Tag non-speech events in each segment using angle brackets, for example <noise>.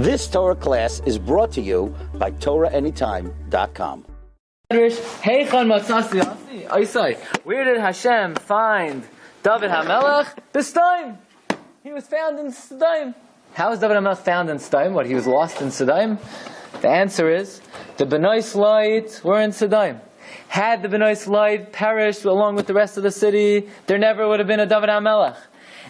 This Torah class is brought to you by TorahAnytime.com. Where did Hashem find David HaMelech? B'Staim. He was found in Sodom. How was David HaMelech found in Sodom? What, he was lost in Sodom? The answer is, the Benois Loit were in Sodom. Had the Benois Loit perished along with the rest of the city, there never would have been a David HaMelech.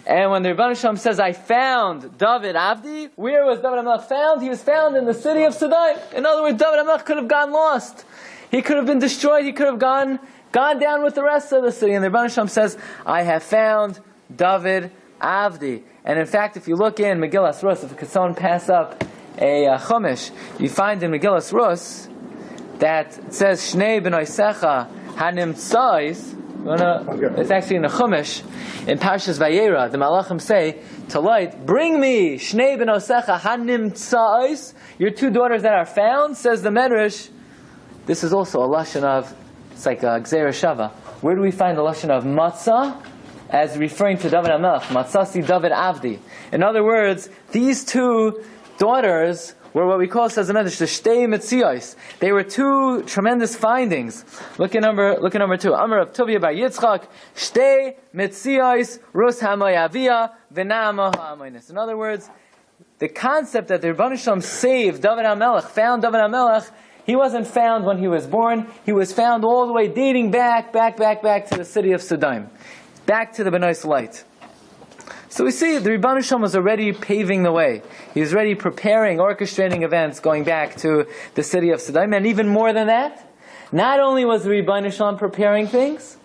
And when the Rebbeinu says, I found David Avdi, where was David HaMelech found? He was found in the city of Sodom. In other words, David HaMelech could have gone lost. He could have been destroyed. He could have gone, gone down with the rest of the city. And the Rebbeinu says, I have found David Avdi. And in fact, if you look in Megillas Rus, if someone pass up a uh, Chumash, you find in Megillas Rus that it says, Shnei b'noisecha hanim tzais, uh, it's actually in the Chumash, in Parshas Vayera, the Malachim say, to light, bring me Shnei b'nosecha hanim tzais, your two daughters that are found, says the Medrash, this is also a lashon of, it's like a Gzera Shava. Where do we find the lashon of matzah? As referring to David Amelch, Matzasi David Avdi. In other words, these two daughters were what we call, says the Shtei Metzios. They were two tremendous findings. Look at number, look at number two. Amr of Tuvia by Yitzchak, Shtei Metzios, Rus Hamayavia, Venama Ha'amoinis. In other words, the concept that the Rebbeinu Shalom saved David HaMelech, found David HaMelech, he wasn't found when he was born. He was found all the way dating back, back, back, back to the city of Sodom. Back to the Benois Loit. So we see the Rebbeinu Shalom was already paving the way. He was already preparing, orchestrating events going back to the city of Sodom. And even more than that, not only was the Rebbeinu Shalom preparing things,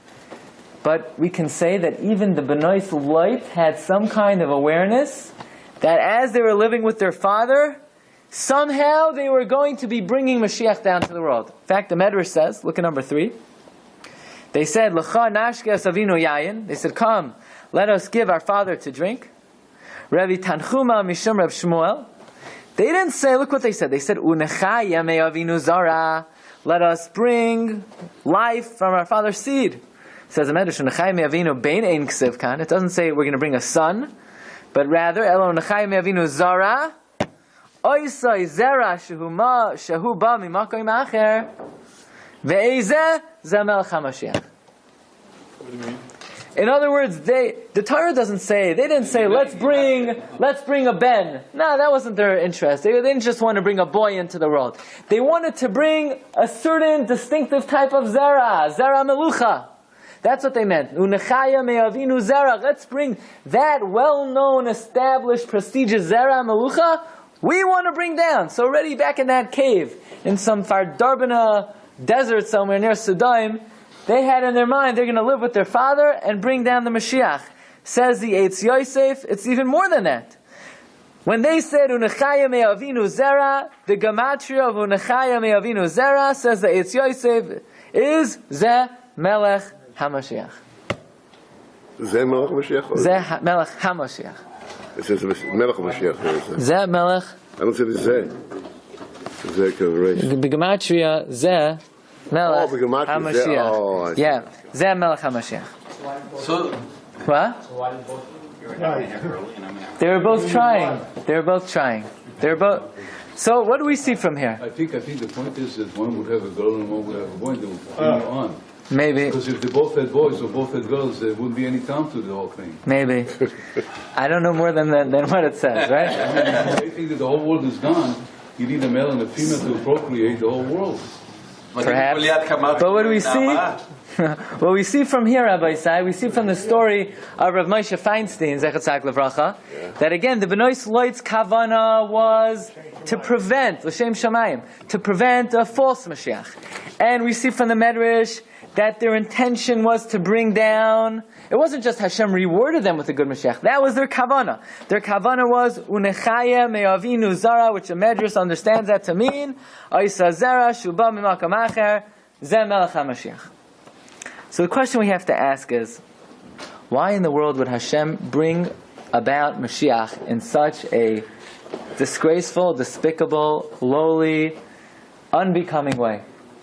but we can say that even the Benois Loit had some kind of awareness that as they were living with their father, Somehow they were going to be bringing Mashiach down to the world. In fact, the Medrash says, look at number three. They said. They said, come, let us give our father to drink. Rabbi Tanchuma mishum Reb Shmuel. They didn't say, look what they said. They said, Unechaya me avinu zara. Let us bring life from our father's seed. It says the Medrash, Unechaya me avinu bein ein ksivkan. It doesn't say we're going to bring a son, but rather, Elo Unechaya me avinu zara. Oisai zera shehuma shehu ba mimakoim acher ve'ezeh zemel chamashiach. In other words, they the Torah doesn't say they didn't say let's bring let's bring a ben. No, that wasn't their interest. They, they didn't just want to bring a boy into the world. They wanted to bring a certain distinctive type of zera, zera melucha. That's what they meant. Unechaya me'avinu zera. Let's bring that well-known, established, prestigious zera melucha we want to bring down. So already back in that cave, in some far Fardarbana desert somewhere near Sodom, they had in their mind they're going to live with their father and bring down the Mashiach. Says the Eitz Yosef, it's even more than that. When they said Unechaya me'avinu zera, the gematria of Unechaya me'avinu zera says the Eitz Yosef is Ze Melech HaMashiach. Ze Melech HaMashiach? Ze Melech HaMashiach. It says Melech HaMashiach. Ze Melech. I don't say the Ze. Ze collaboration. Begematria Ze Melech Oh. HaMashiach. Oh, yeah, Ze Melech HaMashiach. So, What? They were both trying. They were both trying. They were both. So what do we see from here? I think, I think the point is that one would have a girl and one would have a boy, and they would continue ah. on. Maybe, Because if they both had boys or both had girls, there wouldn't be any time to the whole thing. maybe. I don't know more than than, than what it says, <laughs> right? I think that the whole world is gone. You need a male and a female to procreate the whole world. Perhaps. But what do we see? <laughs> what we see from here, Rabbi Isai, we see from the story of Rav Moshe Feinstein, Zechatzak Levracha, that again, the Benois Loit's kavana was to prevent, L'Shem Shamayim, to prevent a false Mashiach. And we see from the Medrash that their intention was to bring down, it wasn't just Hashem rewarded them with a good Mashiach, that was their kavana. Their kavana was, Unechaya me'avinu zara, which the Medrash understands that to mean, Oisa zara, shuba mimakam acher, HaMashiach. So the question we have to ask is, why in the world would Hashem bring about Mashiach in such a disgraceful, despicable, lowly, unbecoming way?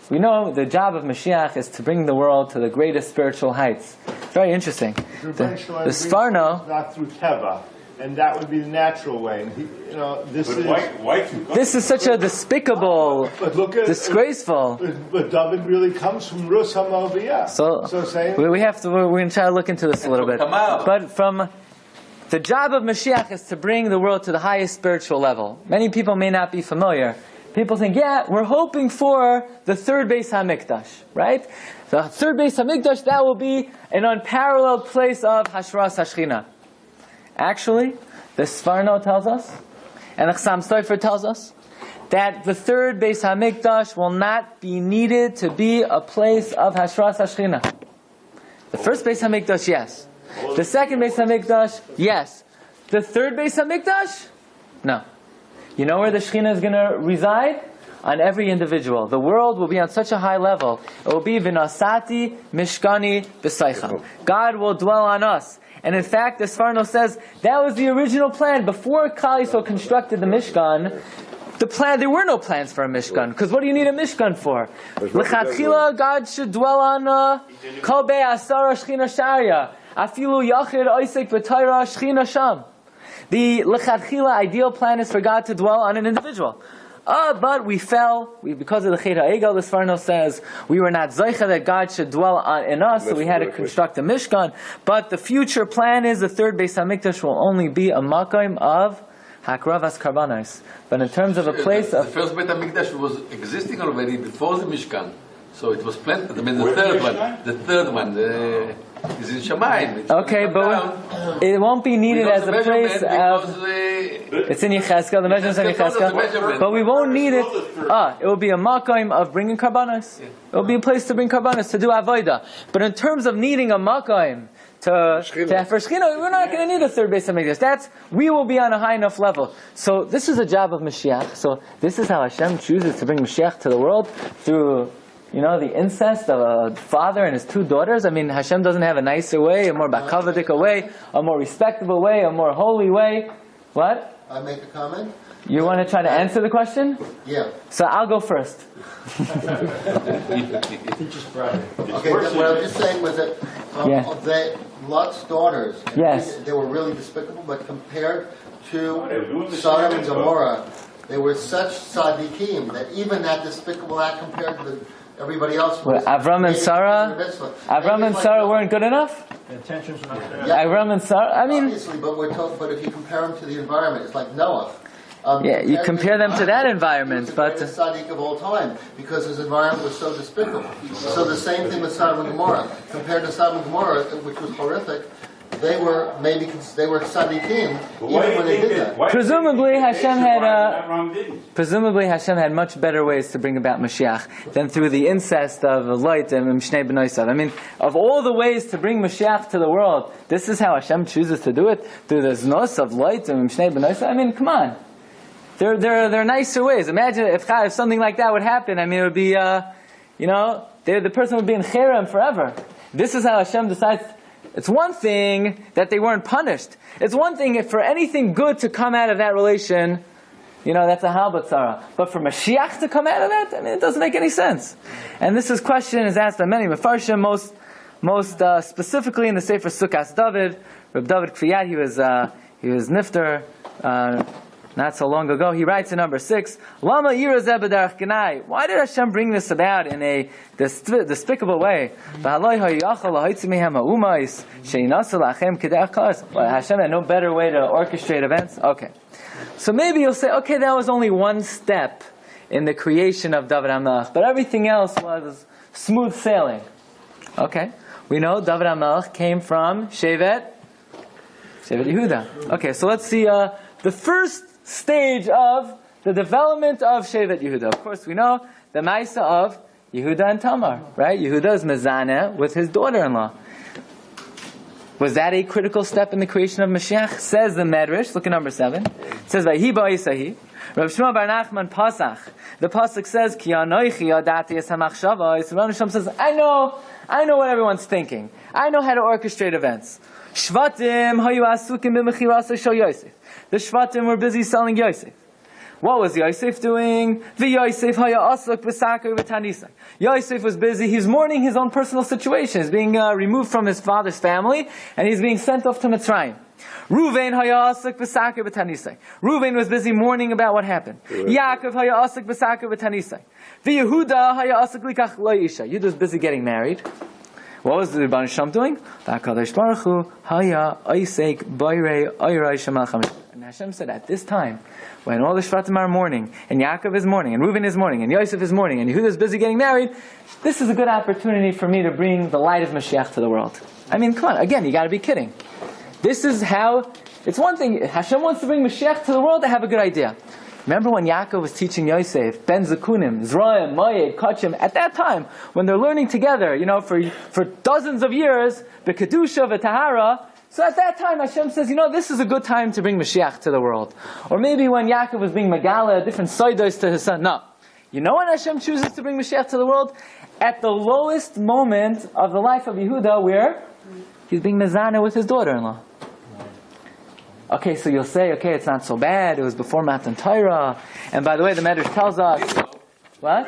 We know the job of Mashiach is to bring the world to the greatest spiritual heights. Very interesting. The, the Sforno, not through Teva, and that would be the natural way. And he, you know, this But is. why, why you? This is such a despicable, But look at disgraceful. But, but David really comes from Rus Hamoviyah. So, so say we, we have to. We're, we're going to try to look into this a little bit. But from the job of Mashiach is to bring the world to the highest spiritual level. Many people may not be familiar. People think, yeah, we're hoping for the third base Hamikdash, right? The third base Hamikdash that will be an unparalleled place of Hashras Hashchina. Actually, the Sforno tells us, and the Chassam Sofer tells us, that the third base Hamikdash will not be needed to be a place of Hashras Hashchina. The first base Hamikdash, yes. The second base Hamikdash, yes. The third base Hamikdash, no. You know where the Shekhinah is going to reside? On every individual. The world will be on such a high level. It will be vinasati mishkani b'saicha. God will dwell on us. And in fact, the Sforno says that was the original plan. Before Kali so constructed the Mishkan, the plan there were no plans for a Mishkan. Because what do you need a Mishkan for? L'chatchila, God should dwell on uh, kol be'asara shchina sharia. Afilu yachid oisek b'tayra shchina sham. The lechatchila ideal plan is for God to dwell on an individual. Uh, but we fell we, because of the Chet HaEgel, the Sforno says, we were not Zaycha that God should dwell on, in us, so we had to construct a Mishkan. But the future plan is the third Beis HaMikdash will only be a Makim of Hakravas Karbanos. But in terms of a place the, of... the first Beit HaMikdash was existing already before the Mishkan. So it was planted. I mean, the Where's third the one. The third one the, is in Shamayim. It's Okay, but down. it won't be needed got as a place of... because, It's in Yecheskel, the measurements in Yechezkel told us the Yecheskel. But we won't need it. Ah, it will be a makim of bringing karbanos. It will be a place to bring karbanos, to do avodah. But in terms of needing a makim, to, to for Shechina, we're not going to need a third base of Mikdash. That's, we will be on a high enough level. So this is a job of Mashiach. So this is how Hashem chooses to bring Mashiach to the world through, you know, the incest of a father and his two daughters. I mean, Hashem doesn't have a nicer way, a more bakavadik way, a more respectable way, a more holy way. What? I make a comment? You want to try to answer the question? Yeah. So I'll go first. Okay, what I was just saying was that, um, Yeah. of that Lot's daughters. Yes. They were really despicable, but compared they were doing to the Sodom and stuff. Gomorrah, they were such tzaddikim that even that despicable act compared to the, everybody else Well. Avram and maybe Sarah, considered mitzvah. Avram Maybe and it's Sarah like- weren't good enough. Yeah, Avram and Sarah. I mean, Obviously, but we're told, but if you compare them to the environment, it's like Noah. Um, Yeah, you compare them to that environment, he but- the greatest tzaddik of all time because his environment was so despicable. So the same thing with Sodom and Gomorrah. Compared to Sodom and Gomorrah, which was horrific, they were maybe they were tzaddikim But why even when they did that? that. why do you think Presumably Hashem had, uh, and Abraham didn't? presumably Hashem had much better ways to bring about Mashiach than through the incest of Lot and Mishnei Benoisav. I mean, of all the ways to bring Mashiach to the world, this is how Hashem chooses to do it through the znos of Lot and Mishnei Benoisav. I mean, come on. There, there, there are nicer ways. Imagine if, if something like that would happen. I mean, it would be, uh, you know, they, the person would be in cherem forever. This is how Hashem decides. It's one thing that they weren't punished. It's one thing if for anything good to come out of that relation, you know, that's a halbatzara. But for Mashiach to come out of that, I mean, it doesn't make any sense. And this is question is asked by many Mefarshim, most, most uh, specifically in the Sefer Sukkot David. Reb David Kriyat, he was, uh, he was nifter, uh, not so long ago. He writes in number six, Lama. Why did Hashem bring this about in a desp- despicable way? Well, Hashem had no better way to orchestrate events? Okay. So maybe you'll say, okay, that was only one step in the creation of David HaMelech, but everything else was smooth sailing. Okay. We know David HaMelech came from Shevet, Shevet Yehuda. Okay, so let's see uh, the first stage of the development of Shevet Yehuda. Of course, we know the Maisa of Yehuda and Tamar, right? Yehuda is Mezaneh with his daughter-in-law. Was that a critical step in the creation of Mashiach? Says the Medrash, look at number seven. It says, Vahi ba'isahi. Rav Shmuel Bar Nachman Pasach. The Pasuk says, Ki anoichi adati es hamachshava. Rav Hashem says, I know, I know what everyone's thinking. I know how to orchestrate events. Shvatim hayu asukim b'mechirasa Yosef. The Shvatim were busy selling Yosef. What was Yosef doing? The Yosef haya asuk b'sakar v'tanisa. Yosef was busy. He's mourning his own personal situation. He's being uh, removed from his father's family, and he's being sent off to Mitzrayim. Ruvain hayasik b'sakir b'tanisai. Ruvain was busy mourning about what happened. Yaakov hayasik b'sakir b'tanisai. V'Yehuda hayasik likach lo isha. Yehuda was busy getting married. What was the Rebbeinu Shalom doing? Baruch Hu haya oisek boirei oirai. And Hashem said, at this time, when all the Shvatim are mourning, and Yaakov is mourning, and Reuben is mourning, and Yosef is mourning, and Yehuda is busy getting married, this is a good opportunity for me to bring the light of Mashiach to the world. I mean, come on, again, you gotta be kidding. This is how, it's one thing, Hashem wants to bring Mashiach to the world, I have a good idea. Remember when Yaakov was teaching Yosef, Ben Zakunim, Zraim, Mayed, Kachim, at that time, when they're learning together, you know, for, for dozens of years, the Kedusha, the Tahara, so at that time Hashem says, you know, this is a good time to bring Mashiach to the world. Or maybe when Yaakov was being Megala, different Soidos to his son. No. You know when Hashem chooses to bring Mashiach to the world? At the lowest moment of the life of Yehuda, where he's being Mezana with his daughter-in-law. Okay, so you'll say, okay, it's not so bad. It was before Matan Torah. And by the way, the Medrash tells us, what?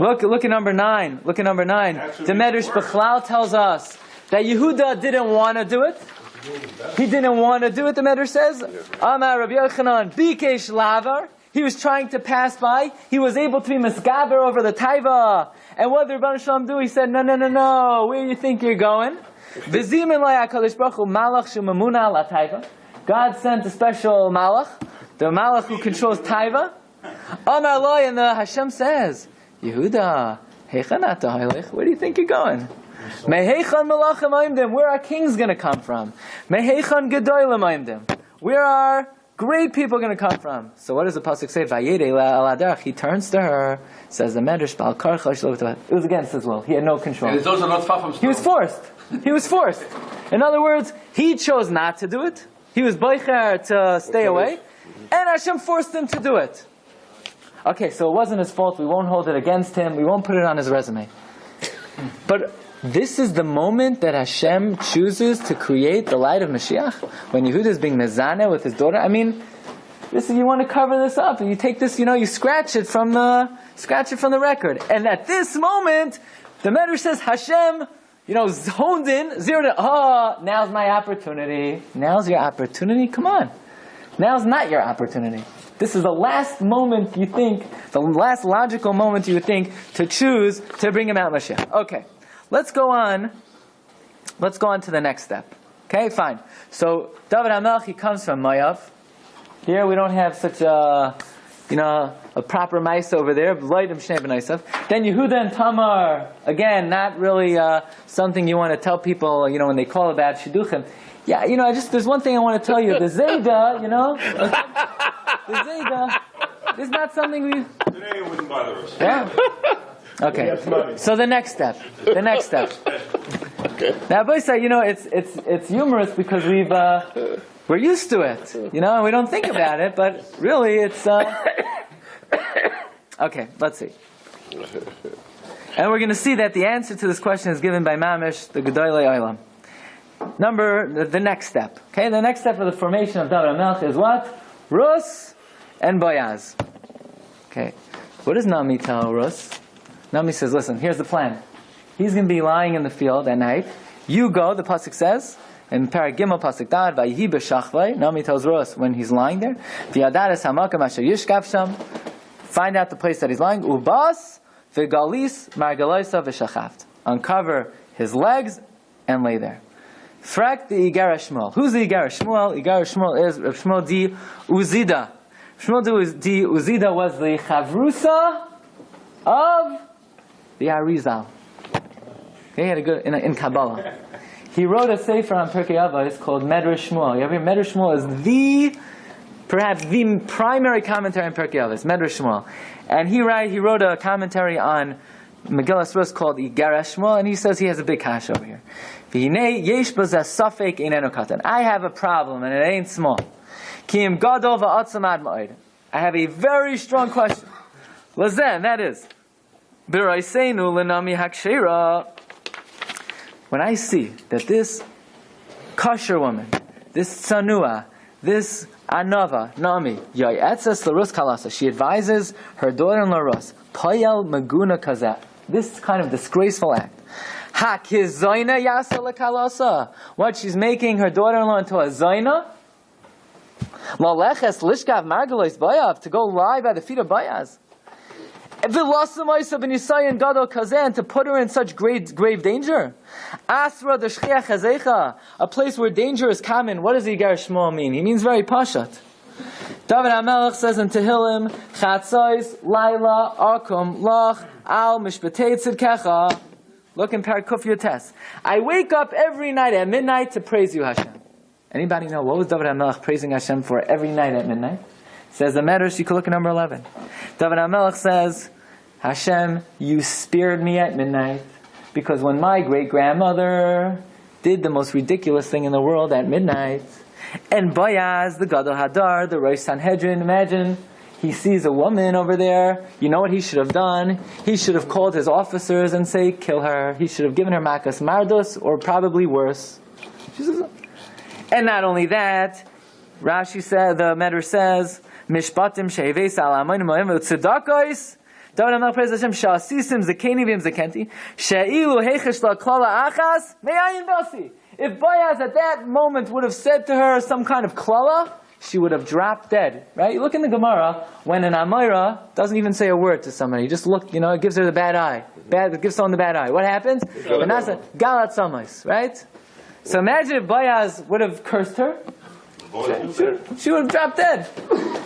Look, look at number nine. Look at number nine. The Medrash Bechlal tells us that Yehuda didn't want to do it. He didn't want to do it, the Medrash says. Amar Rabbi Yochanan, Bikesh Lavar. He was trying to pass by. He was able to be misgaber over the taiva. And what did Rabban Shalom do? He said, no, no, no, no. Where do you think you're going? V'zimin la HaKadosh Baruch malach shemamuna la taiva. God sent a special malach, the malach who controls taiva. Amar loy, and the Hashem says, Yehuda. Where do you think you're going? Mehechan malachim aimdim. Where are kings going to come from? Mehechan gedolim aimdim. Where are great people going to come from? So what does the pasuk say? Aladarach. He turns to her, says the medrash bal It was against his will. He had no control. And it's also not far from He was forced. He was forced. In other words, he chose not to do it. He was boicher to stay away, and Hashem forced him to do it. Okay, so it wasn't his fault. We won't hold it against him. We won't put it on his resume. But this is the moment that Hashem chooses to create the light of Mashiach. When Yehuda is being mezane with his daughter. I mean, this is, you want to cover this up, and you take this, you know, you scratch it from the scratch it from the record. And at this moment, the Medrash says Hashem, you know, honed in, zeroed in. Oh, ah, now's my opportunity. Now's your opportunity. Come on. Now's not your opportunity. This is the last moment you think, the last logical moment you think to choose to bring him out Mashiach. Okay. Let's go on. Let's go on to the next step. Okay, fine. So David Hamelch, he comes from Mayav. Here we don't have such a, you know, a proper mice over there. Loidim Shnei B'naisav. Then Yehuda and Tamar. Again, not really uh, something you want to tell people. You know, when they call about shidduchim. Yeah, you know, I just there's one thing I want to tell you. The Zayda, you know, the Zayda is not something we. Today it wouldn't bother us. Yeah. Okay. So the next step. The next step. Okay. Now, Boisa, you know, it's it's it's humorous because we've uh, we're used to it. You know, and we don't think about it, but really, it's. Uh... Okay, let's see. And we're going to see that the answer to this question is given by Mamish, the Gedolei Olam. Number, the, the next step. Okay, the next step of the formation of David Melch is what? Rus and Boyaz. Okay, what does Nami tell Rus? Nami says, listen, here's the plan. He's going to be lying in the field at night. You go, the Pasuk says, in Paragimel Pasuk Dad, Vayihi b'shachvay, Nami tells Rus when he's lying there, V'yadares hamakam asher yishkav sham, find out the place that he's lying, ubas v'galis margaloisa v'shachaft. Uncover his legs and lay there. Frak the Igara Shmuel. Who's the Igara Shmuel? Igara Shmuel is Rav Shmuel di Uzida. Shmuel di Uzida was the Chavrusa of the Arizal. Okay, he had a good in, in Kabbalah. He wrote a sefer on Pirkei Avos called Medrash Shmuel. Medrash Shmuel is the perhaps the primary commentary on Pirkei Avos, Medrash Shmuel. And he write, he wrote a commentary on Megillah Rus called Igara Shmuel, and he says he has a big hash over here. I have a problem, and it ain't small. I have a very strong question. Lazen, that is. When I see that this kosher woman, this tsanua, this anava, nami, yayetzes larus kalasa, she advises her daughter-in-law Rus, payel maguna kazat, this kind of disgraceful act. Lekalasa. What she's making her daughter-in-law into a zaina. Laleches lishkav margalois bayav to go lie by the feet of Bayaz. Kazan to put her in such great, grave danger. Asra the a place where danger is common. What does Yigar Shmuel mean? He means very pashat. David HaMelech says in Tehillim, Chatzos, Laila, Akum, Lach, Al, Mishpatei Tzidkecha. Look in Parakuf Yotes. I wake up every night at midnight to praise you, Hashem. Anybody know what was David HaMelech praising Hashem for every night at midnight? Says the Medrash, you can look at number 11. David HaMelech says, Hashem, you spared me at midnight because when my great grandmother did the most ridiculous thing in the world at midnight, and Bayaz, the Gadol Hadar, the Rosh Sanhedrin, imagine he sees a woman over there. You know what he should have done? He should have called his officers and say, kill her. He should have given her Makas Mardos, or probably worse. And not only that, Rashi said, the Medrash says, Mishpatim she'eves al amonim mo'im v'tzedakos, David HaMelech prays Hashem, Sha'asisim zekeni v'im zekenti, she'ilu heichesh la'klala achas, me'ayin basi. If Boaz at that moment would have said to her some kind of klala, she would have dropped dead. Right? You look in the Gemara, when an Amira doesn't even say a word to somebody, just look, you know, it gives her the bad eye. Bad, it gives someone the bad eye. What happens? And that's galat samais, right? So imagine if Boaz would have cursed her, she would, have dropped dead.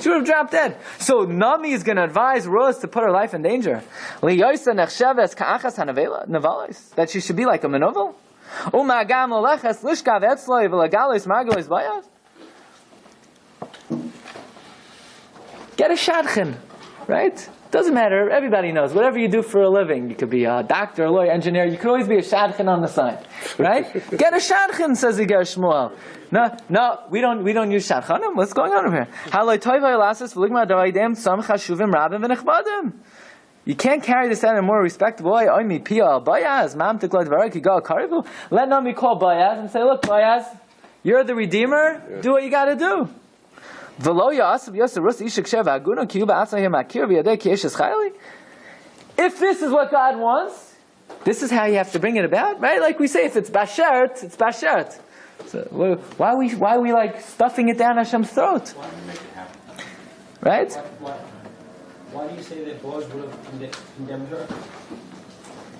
She would have dropped dead. So Nami is going to advise Rose to put her life in danger. That she should be like a bayaz. Get a shadchan, right? Doesn't matter. Everybody knows. Whatever you do for a living, you could be a doctor, a lawyer, engineer. You could always be a shadchan on the side, right? <laughs> Get a shadchan, says Yigar Shmuel. No, no, we don't. We don't use shadchanim. What's going on over here? Haloi toivay lasis v'ligma davaydem sam chashuvim rabim v'nechbadim. You can't carry this out in a more respectable way. Oimi pia al bayaz mam tiklad varak yigal karivu. Let Nami call Bayaz and say, look, Bayaz, you're the redeemer. Do what you got to do. If this is what God wants, this is how you have to bring it about, right? Like we say, if it's bashert, it's bashert. So why are we why are we like stuffing it down Hashem's throat? Right? Why, why do you say that Boaz would have condemned her?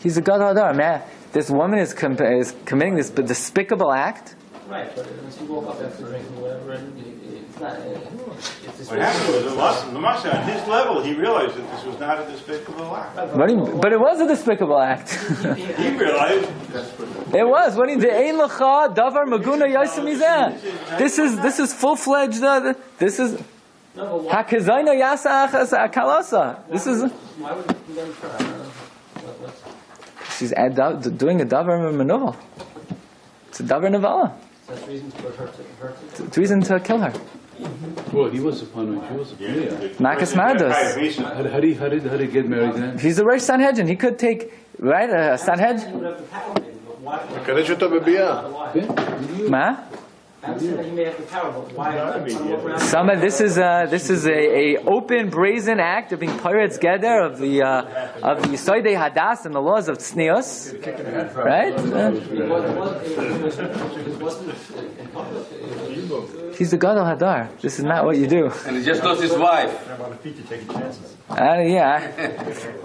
He's a god man. This woman is, com- is committing this despicable act. Right, but when she woke up after drinking whatever, and it's not. It's this What happened was, the Mas- the Masha, at his level, he realized that this was not a despicable act. But, he, but it was a despicable act. <laughs> He realized, <laughs> it was. When he did Ein Lacha Davar Maguna Yosem Mizeh. This is this is full fledged. Uh, this is No, but why, Hakazayna Yasa Achas Akalasa. This is why would you condemn her? I don't know. What, what's, she's ad- doing a Davar Manuval. It's a Davar Navala. that's reason for her to her to. It's reason to kill her. Well, he was upon her, she was upon yeah. her. Marcus person that Mardos. hired Mesa, How, how, did, how, did, how did he get married then? He's the Rosh Sanhedrin. He could take right a Sanhedrin. He some of this is a, this is a, a open brazen act of being pirates gather of the uh, of the Soide Hadas and the laws of Tznius, right? He's the god of Hadar. This is not what you do. And he just lost his wife. Uh, yeah.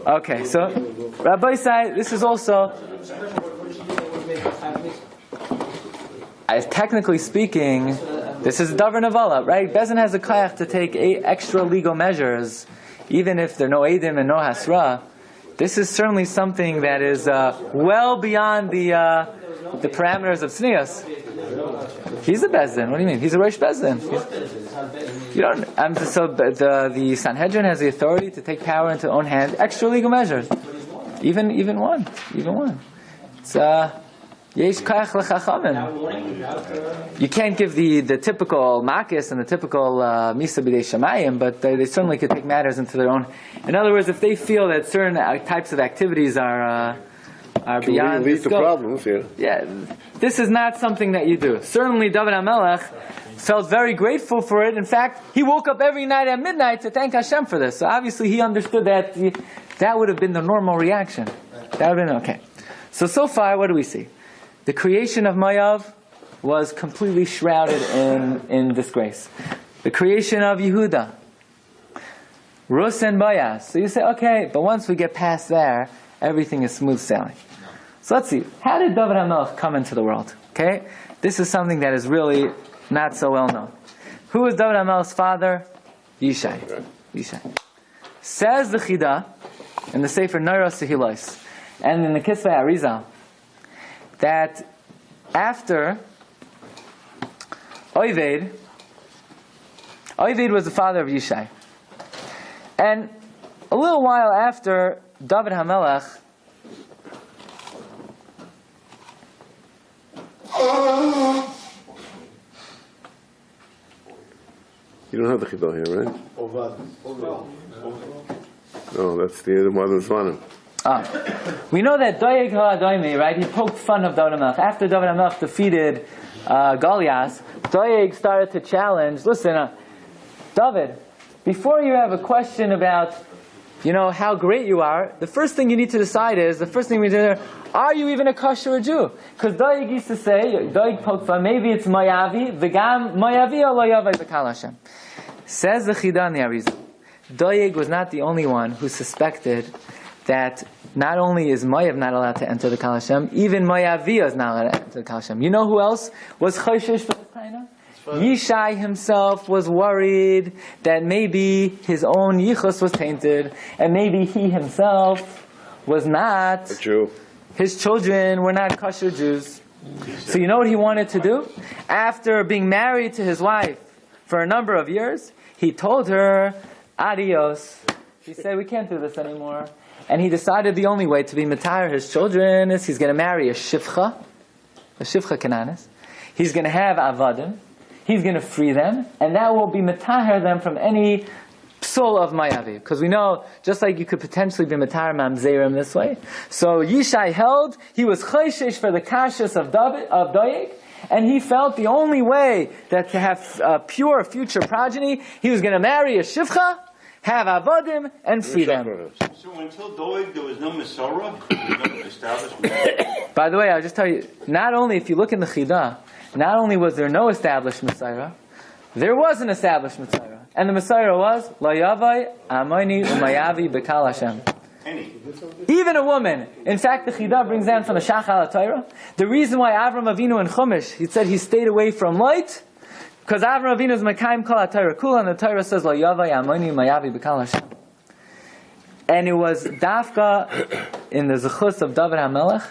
Okay, so Rabbi Sai, this is also as technically speaking, this is Davar Navala, right? Bezin has a kayach to take eight extra legal measures, even if there are no Edim and no Hasra. This is certainly something that is uh, well beyond the uh, the parameters of Tznius. He's a Bezdin. What do you mean? He's a Rosh Bezdin. You don't. Um, so the, the Sanhedrin has the authority to take power into own hand. Extra legal measures, even even one, even one. It's uh. You can't give the, the typical makis and the typical uh, misa b'dei shamayim, but they, they certainly could take matters into their own. In other words, if they feel that certain uh, types of activities are uh, are Can beyond lead to problems here. yeah, this is not something that you do. Certainly, David HaMelech felt very grateful for it. In fact, he woke up every night at midnight to thank Hashem for this. So obviously, he understood that that would have been the normal reaction. That would have been okay. So, so far, what do we see? The creation of Mayav was completely shrouded in, in disgrace. The creation of Yehuda, Rus and Boaz. So you say, okay, but once we get past there, everything is smooth sailing. So let's see. How did David HaMelech come into the world? Okay? This is something that is really not so well known. Who was David HaMelech's father? Yishai. Yishai. Says the Chida in the Sefer Noira Sehilos and in the Kisvei Arizal that after Oived, Oived was the father of Yishai. And a little while after David HaMelech, You don't have the Chiddah here, right? Ovad. No, oh, that's the other mother's Zvanim. Ah. We know that Doeg HaAdoimi, right, he poked fun of David HaMelech. After David HaMelech defeated uh, Goliath, Doeg started to challenge, listen, uh, David, before you have a question about, you know, how great you are, the first thing you need to decide is, the first thing we do, are you even a kosher Jew? Because Doeg used to say, Doeg poked fun, maybe it's Mayavi, V'gam Mayavi Loyavai Hashem. Says the the Arizal. Doeg was not the only one who suspected that not only is Mayav not allowed to enter the Kal Hashem, even Mayavia is not allowed to enter the Kal Hashem. You know who else was Choshesh for this taina? Yishai himself was worried that maybe his own yichus was tainted, and maybe he himself was not. Jew. His children were not kosher Jews. So you know what he wanted to do? After being married to his wife for a number of years, he told her, adios. He said, we can't do this anymore. And he decided the only way to be matire his children is he's going to marry a shivcha, a shivcha kananis. He's going to have avadim. He's going to free them, and that will be matahir them from any psul of mayavi. Because we know, just like you could potentially be matahir mamzerim this way. So Yishai held, he was chayshish for the kashas of David, of Doeg, and he felt the only way that to have pure future progeny, he was going to marry a shivcha, have avodim, and free them. So until Doeg, there was no Masorah, there no. By the way, I'll just tell you, not only if you look in the Chidah, not only was there no established Messiah, there was an established Messiah. And the Messiah was, La Yavai Amoni Umayavi Bekal Hashem. Any. Even a woman. In fact, the Chidah brings down from the Shachal Torah. The reason why Avram Avinu and Chumash, he said he stayed away from light, because Avram Avinu is Mekayim Kol HaTorah Kula, and the Torah says, La Yavai Amoni Umayavi Bekal Hashem. And it was Dafka in the Zechus of David HaMelech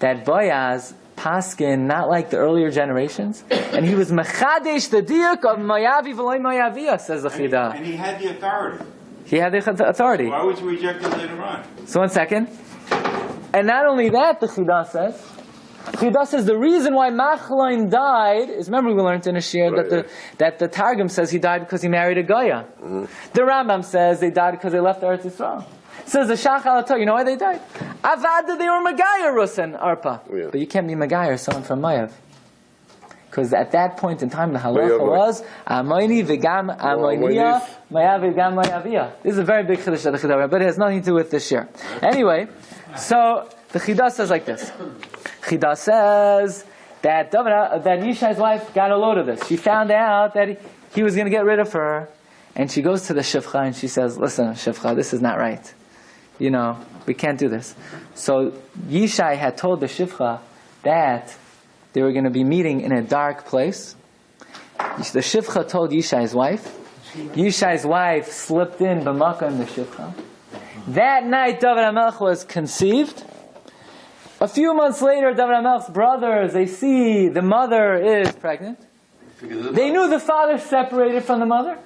that Boaz paskin not like the earlier generations, and he was mechadesh the diuk of Mayavi v'loy Mayavia, says the And he, and he had the authority. He had the authority. Why was he rejected later on? So one second. And not only that, the Chidah says, Chidah says the reason why Machlaim died is remember we learned in a shir Right, that the that the Targum says he died because he married a Goya. The Rambam says they died because they left Eretz Yisrael. Says the Shach al you know why they died? Avada they were Magaya Rus and Arpa. Yeah. But you can't be Magaya or someone from Mayav. Because at that point in time, the halacha was Amoini v'gam Amoinis. Mayav v'gam Mayavia. This is a very big chiddush of the Chidah, but it has nothing to do with this year. Anyway, so the Chidah says like this. Chidah says that David, uh, that Yishai's wife got a load of this. She found out that he, he was going to get rid of her, and she goes to the shivcha and she says, "Listen, shivcha, this is not right. You know, we can't do this." So Yishai had told the shivcha that they were going to be meeting in a dark place. The shivcha told Yishai's wife. Yishai's wife slipped in b'maka in the shivcha. That night, David HaMelech was conceived. A few months later, David HaMelech's brothers, they see the mother is pregnant. They knew the father separated from the mother.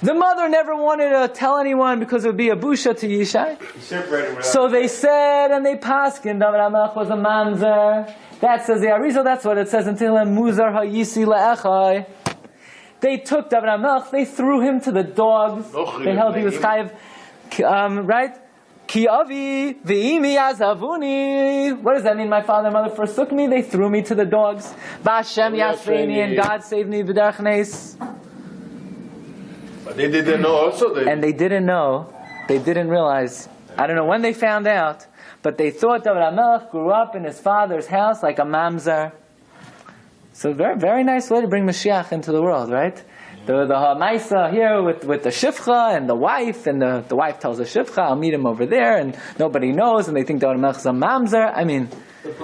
The mother never wanted to tell anyone because it would be a busha to Yishai. He separated without. So they said and they paskin David HaMelech was a mamzer. That says the Arizal, that's what it says in Tehillim, Muzar ha'yisi le'echai. They took David HaMelech, they threw him to the dogs. They held he was chayiv, um, right? Ki avi v'imi azavuni. What does that mean? My father and mother forsook me. They threw me to the dogs. Ba'Hashem yasreini and God saved me b'derech nes. But they didn't know also that And they didn't know. They didn't realize. I don't know when they found out, but they thought David HaMelech grew up in his father's house like a mamzer. So very, very nice way to bring Mashiach into the world, right? The the Hamaisa here with, with the Shifcha and the wife, and the, the wife tells the Shifcha, I'll meet him over there, and nobody knows, and they think David HaMelech is a mamzer. I mean,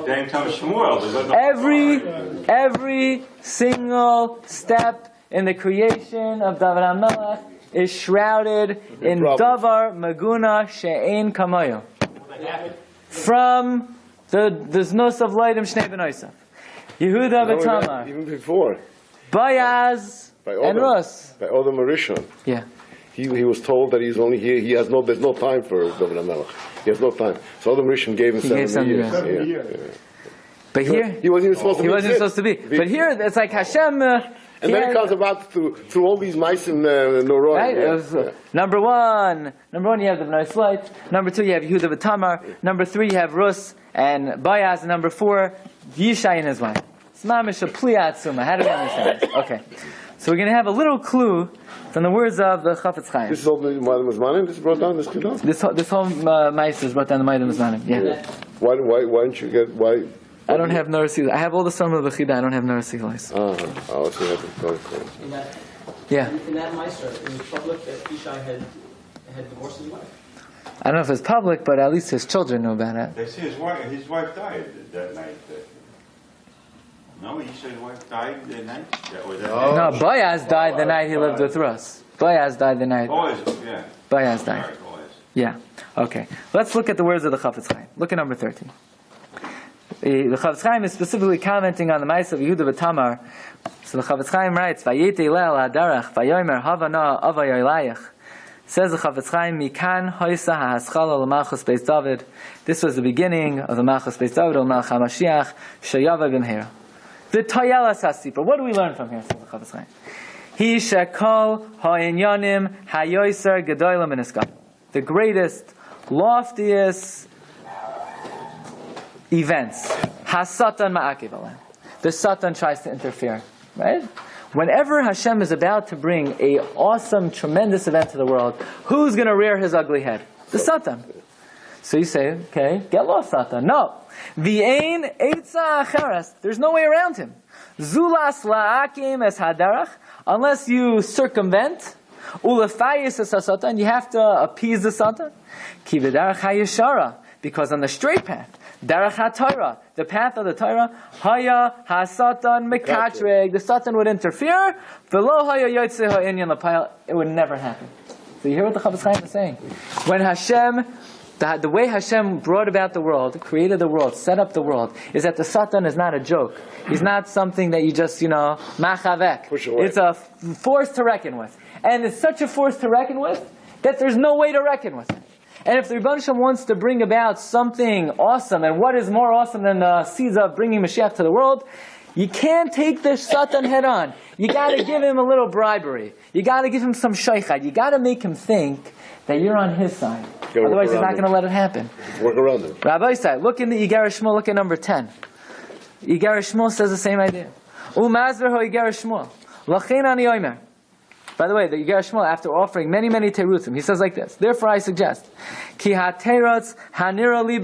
Then comes Shmuel. Every every single step in the creation of David HaMelech is shrouded in. Davar Maguna She'ein Kamayo. From the the Znos of Leidim Shnei Ben Yehuda B'Tamar, Even before, Bayaz, by and Odom, Rus. by Odom Arishon, Yeah. he, he was told that he's only here. He has no. There's no time for David Hamelech. He has no time. So Odom Arishon gave him He seven gave seven years. years. Seven Yeah, years. yeah. But here, He wasn't even supposed to. he be wasn't supposed to be. But here, it's like Hashem. Uh, And then it comes about through through all these mice and uh, Noroi. Right? Yeah, was, uh, yeah. Number one, number one, you have the Bnei Slight. Number two, you have Yehuda Batamar. Number three, you have Rus and Bayaz. Number four, Yishai and his wife. It's mamish a pliyat summa. How do we understand this? Okay. So we're going to have a little clue from the words of the Chafetz Chaim. This is all the Madam Zmanim. This is brought down. This Chidah. This whole, this whole uh, mice is brought down the Maidim Zmanim. Yeah. Why why why don't you get why? I don't have Narasi. I have all the Summer of the Chida. I don't have Narasi. Ah, oh, so you have to go for In that, Yeah. in that Meister, it was public that Ishai had, had divorced his wife. I don't know if it's public, but at least his children know about it. They say his wife, his wife died that night. No, he said his wife died that night? That was that No, Bayaz died the night he lived with Rus. Bayaz died the night. Boys, yeah. Bayaz died. Sorry, boys. Yeah. Okay. Let's look at the words of the Chafetz Chaim. Look at number 13. The the Chafetz Chaim is specifically commenting on the Ma'ase of Yehuda B'Tamar. So the Chafetz Chaim writes, Vayete leil hadarach, vayomer havana avayoylayach. Says the Chafetz Chaim, Mikan hoisa ha'aschala l'malchus Beis David. This was the beginning of the Malchus Beis David, l'malch HaMashiach, sheyava b'mhera. The Toyelas HaSipra. What do we learn from here? He shekol ha'inyanim hayoiser gedoylam in The greatest, loftiest events. Hasatan ma'akiv. The Satan tries to interfere, right? Whenever Hashem is about to bring a awesome, tremendous event to the world, who's going to rear his ugly head? The Satan. So you say, okay, get lost, Satan. No. V'ein eitza acheres. There's no way around him. Zulas la'akim es hadarach. Unless you circumvent, ulefayis es Satan, you have to appease the Satan. Ki v'darach hayeshara. Because on the straight path, Darach HaTorah, the path of the Torah, Haya HaSatan Mekatreg, the Satan would interfere, V'lo Haya Yotze Ha'inyan Lapayal, it would never happen. So you hear what the Chafetz Chaim is saying? When Hashem, the, the way Hashem brought about the world, created the world, set up the world, is that the Satan is not a joke. He's not something that you just, you know, machavek. It's a force to reckon with. And it's such a force to reckon with that there's no way to reckon with it. And if the Rebbe Shem wants to bring about something awesome, and what is more awesome than the seeds of bringing Mashiach to the world, you can't take the Satan head on. You gotta give him a little bribery. You gotta give him some shaychad. You gotta make him think that you're on his side. Otherwise, he's not gonna let it happen. Work around it. Rabbi Isai, look in the Yigar Shmuel, look at number 10. Yigar Shmuel says the same idea. Umazver ho Yigar Shmuel. Lachein ani oimer. By the way, the Yigar Shmuel, after offering many, many terutzim, he says like this. Therefore, I suggest, ki ha-teratz hanira li.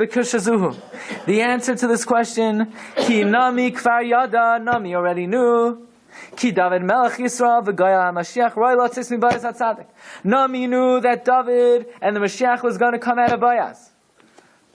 The answer to this question, ki nami kvar yada, nami already knew. Ki David Melech Yisrael v'Goya HaMashiach roi lotzis mi Bayaz HaTzadik. Nami knew that David and the Mashiach was going to come out of Bayas.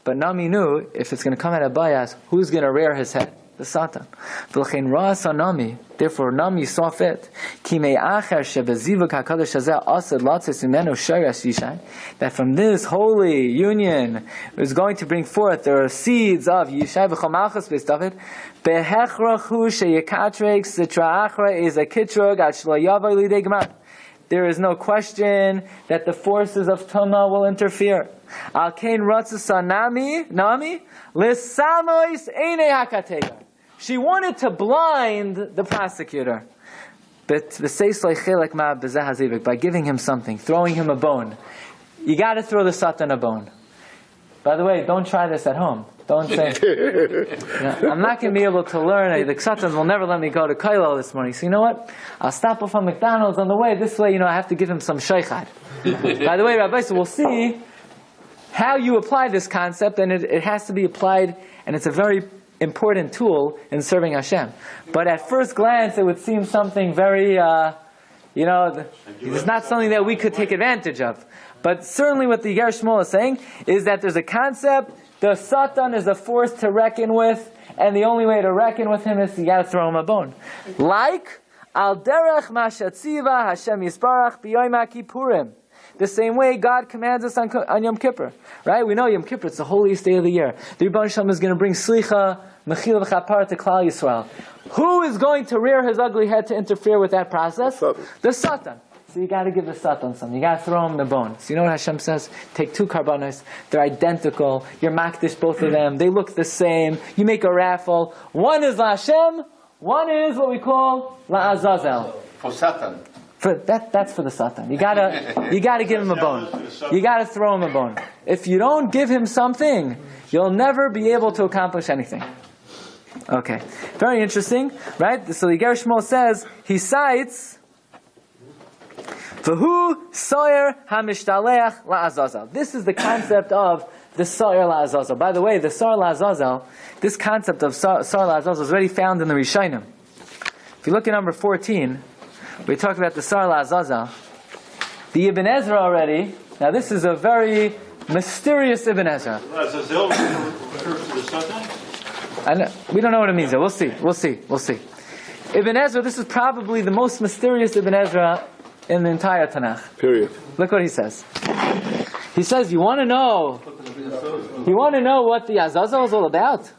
But Nami knew if it's going to come out of Bayas, who's going to rear his head? The Satan. V'lechein ra'asa Nami. Therefore, Nami saw fit. Ki me'acher shebezivuk asad latzis imenu shayras yishai. That from this holy union is going to bring forth the seeds of Yishai beis David. Behechrachu sheyekatrek sitra achra is a kitrug at shlo lidei gemar. There is no question that the forces of Tama will interfere. Al kain ratzasa nami, nami, lisamois eine hakatega. She wanted to blind the prosecutor. But v'seis leichelek ma b'zeh hazivik, by giving him something, throwing him a bone. You gotta throw the Satan a bone. By the way, don't try this at home. Don't say, <laughs> you know, I'm not going to be able to learn. The Ksatans will never let me go to Kailo this morning. So you know what? I'll stop off on McDonald's on the way. This way, you know, I have to give him some shaykhad. By the way, Rabbi, so we'll see how you apply this concept, and it, it has to be applied, and it's a very important tool in serving Hashem. But at first glance, it would seem something very, uh, you know, it's not something that we could take advantage of. But certainly what the Ger Shmuel is saying is that there's a concept, the Satan is a force to reckon with, and the only way to reckon with him is you gotta throw him a bone. Like, Al derech mashatziva Hashem Yisbarach b'yoyim Kippurim. The same way God commands us on, on Yom Kippur, right? We know Yom Kippur, it's the holiest day of the year. The Rebbe Shalom is going to bring slicha, mechila v'chapar to Klal Yisrael. Who is going to rear his ugly head to interfere with that process? Satan. The Satan. So you got to give the Satan some. You got to throw him the bone. So you know what Hashem says? Take two carbonos. They're identical. You're makdish both of them. They look the same. You make a raffle. One is La Hashem. One is what we call La Azazel. For Satan. For that, that's for the Satan. You gotta, <laughs> you gotta give him a bone. You gotta throw him a bone. If you don't give him something, you'll never be able to accomplish anything. Okay, very interesting, right? So the Ger Shmuel says he cites. V'hu soyer hamishtalech la'azazel. This is the concept of the soyer la'azazel. By the way, the soyer la'azazel, this concept of soyer la'azazel is already found in the Rishonim. If you look at number 14, we talked about the soyer la'azazel. The Ibn Ezra already, now this is a very mysterious Ibn Ezra. Azazel refers to the Satan? I know, we don't know what it means. Yet. We'll see. We'll see. We'll see. Ibn Ezra. This is probably the most mysterious Ibn Ezra in the entire Tanakh. Period. Look what he says. He says, "You want to know? You want to know what the Azazel is all about?"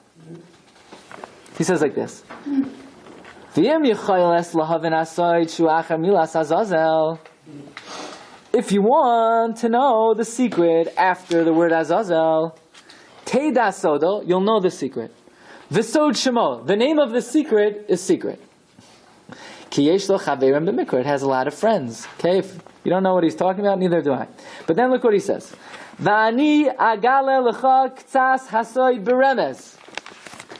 He says like this. If you want to know the secret after the word Azazel, Teda Sodo, you'll know the secret. V'sod Shemo, the name of the secret is secret. It has a lot of friends. Okay, if you don't know what he's talking about, neither do I. But then look what he says.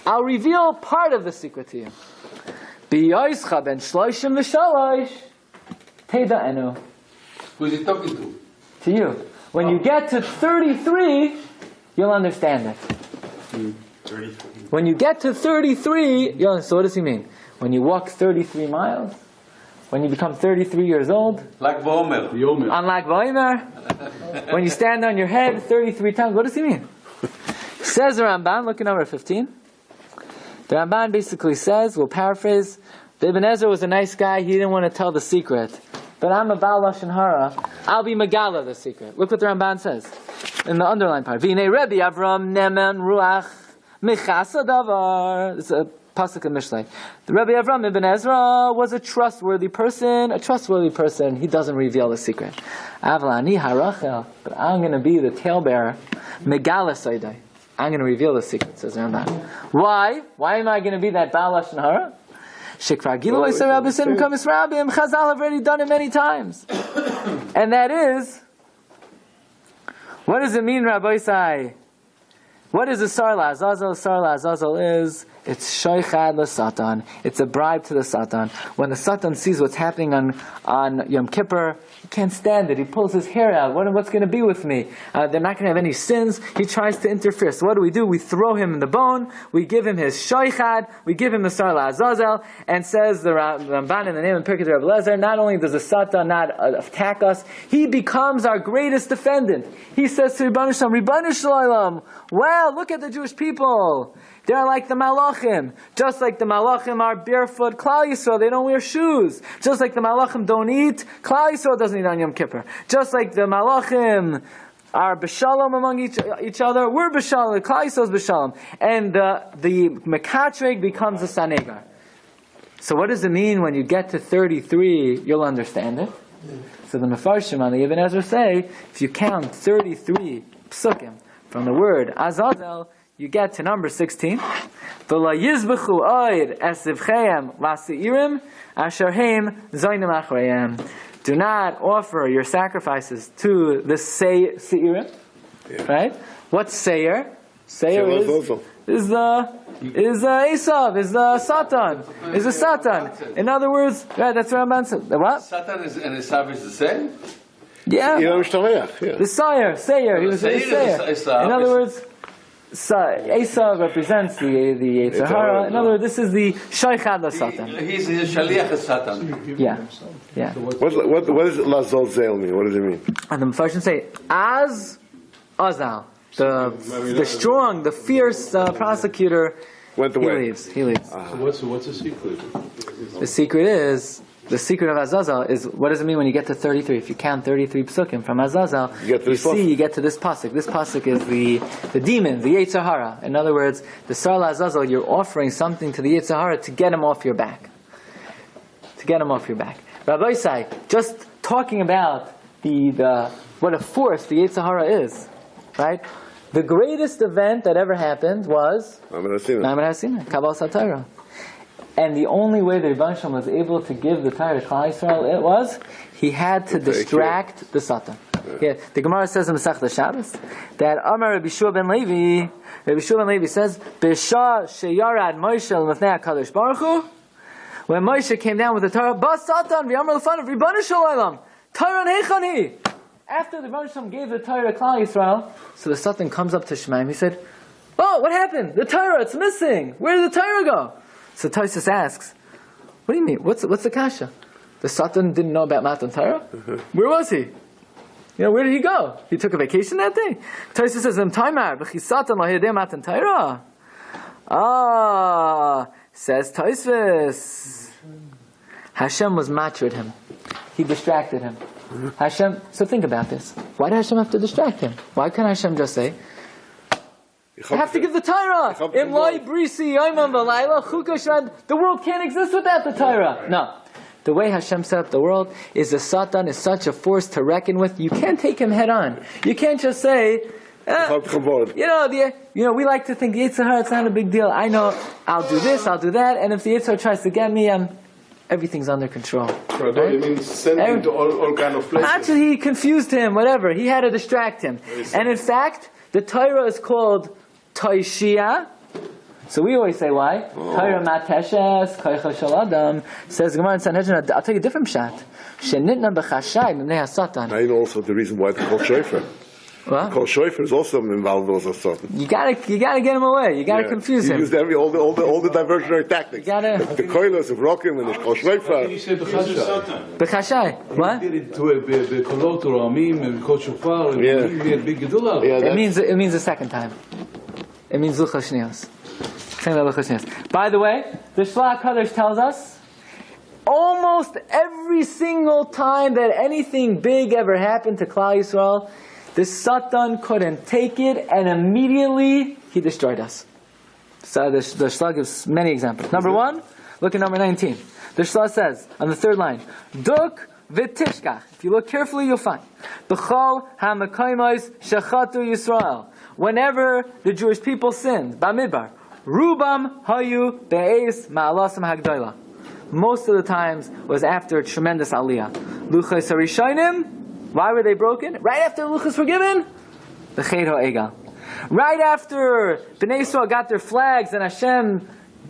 I'll reveal part of the secret to you. B'yoischa ben shloishim v'shalosh, Teda enu. Who is he talking to? To you. When you get to 33, you'll understand it. Hmm, 33. When you get to 33, you'll, so what does he mean? When you walk 33 miles? When you become 33 years old? Like Vomer. Yomer. On Lag Ba'omer? When you stand on your head 33 times? What does he mean? <laughs> Says the Ramban, look at number 15. The Ramban basically says, we'll paraphrase, the Ibn Ezra was a nice guy, he didn't want to tell the secret. But I'm a Baal Lashon Hara, I'll be Megala the secret. Look what the Ramban says in the underlined part. V'nei Rebbe Avram Neman Ruach Michasa Davar. It's a pasuk in Mishlei. The Rebbe Avram Ibn Ezra was a trustworthy person, a trustworthy person. He doesn't reveal the secret. Avlani Harachel, but I'm going to be the talebearer. Megala Saidai. I'm going to reveal the secret, says Ramban. Why? Why am I going to be that Baal Lashon Hara? Shekvar Gilo Yisrael Rabbi Sinim Kamis Rabbim. Chazal have already done it many times. <coughs> and that is, what does it mean, Rabbi Isai? What is a sarla? Azazel? sarla, Azazel is, it's Shoichad la Satan. It's a bribe to the Satan. When the Satan sees what's happening on, on Yom Kippur, he can't stand it. He pulls his hair out. What, what's going to be with me? Uh, they're not going to have any sins. He tries to interfere. So what do we do? We throw him in the bone. We give him his Shoichad. We give him the Sar Azazel. And says the Ramban in the name of Pirkei Rabbi Lezer, not only does the Satan not uh, attack us, he becomes our greatest defendant. He says to Ribbanu Shalom, Ribbanu Shalom, wow, look at the Jewish people. They're like the Malachim. Just like the Malachim are barefoot, Klal Yisrael, they don't wear shoes. Just like the Malachim don't eat, Klal Yisrael doesn't eat on Yom Kippur. Just like the Malachim are b'shalom among each, each other, we're b'shalom, Klal Yisrael is b'shalom. And uh, the Mekatreg becomes a Sanegar. So what does it mean when you get to 33, you'll understand it? So the Mefarshim on the Ibn Ezra say, if you count 33 psukim from the word Azazel, you get to number 16. V'la yizbechu oid esivcheim lasi'irim asher heim zoinim achrayim. Do not offer your sacrifices to the se- seirim. Right? What's seir? Seir is, is the is the Esav, is the Satan, is the Satan. In other words, right, that's what Ramban said. The what? Satan is, and Esav is the same? Yeah. You know, yeah. The sire, Sayer, he was a Sayer is a- Sayer. In other words, Sa- Asa represents the the Yetzer In other words, this is the Shaychad Satan. He's a shaliach of Satan. Yeah, yeah. What, what, what does Lazol Zel mean? What does it mean? And the Mepharshim say, as Azal, the the strong, the fierce uh, prosecutor, Went he away. leaves. He leaves. So what's, what's the secret? The secret is. The secret of Azazel is what does it mean when you get to 33? If you count 33 psukim from Azazel, You get to see pasuk. you get to this pasuk. This pasuk is the the demon, the Yetzer Hara. In other words, the Sarla Azazel, you're offering something to the Yetzer Hara to get him off your back. To get him off your back. Rabbi Isai, just talking about the, the what a force the Yetzer Hara is, right? The greatest event that ever happened was I'm going to see that. Naaman Hasina, Kabbalah Satira. And the only way the Rebbe Shalom was able to give the Torah to Yisrael it was he had to distract the Satan. Yeah, the Gemara says in Masech Shabbos that Amar Rabbi Shua ben Levi, Rabbi Shua ben Levi says, "B'shah sheyarad Moshe l'mafnei Hakadosh Baruch Hu." When Moshe came down with the Torah, Bas Satan v'Amar l'fanav Ribbanu Shalom Torah neichani. After the Shalom gave the Torah to Klal Yisrael, so the Satan comes up to Shemaim. He said, "Oh, what happened? The Torah, it's missing. Where did the Torah go?" So Taisus asks, "What do you mean? What's what's the kasha? The Satan didn't know about Matan Torah. Where was he? You know, where did he go? He took a vacation that day. Taisus says, "Im timer b'chisatan lahidei Matan Torah." Ah, says Taisus. Hashem was matred him. He distracted him. Hashem. So think about this. Why did Hashem have to distract him? Why couldn't Hashem just say, I have to give the Torah. The brisi yoimam v'layla chuka. The world can't exist without the Torah. No. The way Hashem set up the world is the Satan is such a force to reckon with. You can't take him head on. You can't just say, eh, you know, the, you know, we like to think the Yitzhar, it's not a big deal. I know I'll do this, I'll do that, and if the Yitzhar tries to get me, I'm, everything's under control. It means sending Every- to all, all kind of places. Actually, he confused him, whatever. He had to distract him. And in fact, the Torah is called Toishia. So we always say why? Oh. Torah mateshes, koicha shel adam. Says Gemara in Sanhedrin, I'll tell you a different shot. Shenitna b'chashai mimnei ha-satan. I know also the reason why they call Shofar. What? Call Shofar is also involved with also something. You gotta, you gotta get him away. You gotta Yeah. confuse you him. used every, all, the, all, the, all the diversionary tactics. You gotta- The, the koilos of Rokim and the Kol Shofar. You say Who's the Bechasha. Satan? B'chashai. What? Did it to a bekolot or amim and kol shofar and Yeah. we had big gedula. Yeah, It means it means the second time. It means luchas shniyos. Same way luchas shniyos. By the way, the Shlach Kadosh tells us almost every single time that anything big ever happened to Klal Yisrael, the Satan couldn't take it, and immediately he destroyed us. So the, the Shlach gives many examples. Number one, look at number 19. The Shlach says on the third line, Duk v'tishkach. If you look carefully, you'll find B'chol ha'makaymos shechatu Yisrael. Whenever the Jewish people sinned, Bamidbar, Rubam hayu be'ez ma'alasim hagdoila. Most of the times was after a tremendous aliyah. Luchas harishainim. Why were they broken? Right after luchas were given. The Ched Egal. Right after Bnei Yisrael got their flags and Hashem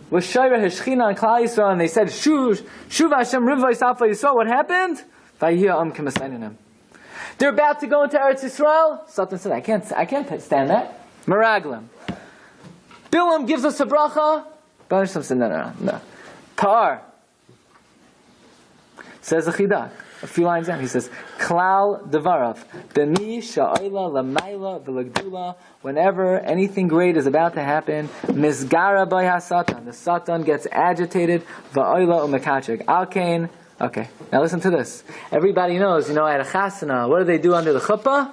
was Shira Heshchina on Klal Yisrael and they said, Shuv, Hashem Alpha Yisrael, what happened? Vayihya Am Kemasayinim. They're about to go into Eretz Yisrael. Satan said, I can't, I can't stand that. Meraglim. Bilam gives us a bracha. Banisham said, no, no, no. Par. Says the Chidak. A few lines down, he says, Klal Devarav, B'mi sha'oila lamayla v'lagdula, whenever anything great is about to happen, Mizgara by ha-satan, the satan gets agitated, va'oila u'mekachik. Alkain, okay, now listen to this. Everybody knows, you know, at a chasana, what do they do under the chuppah?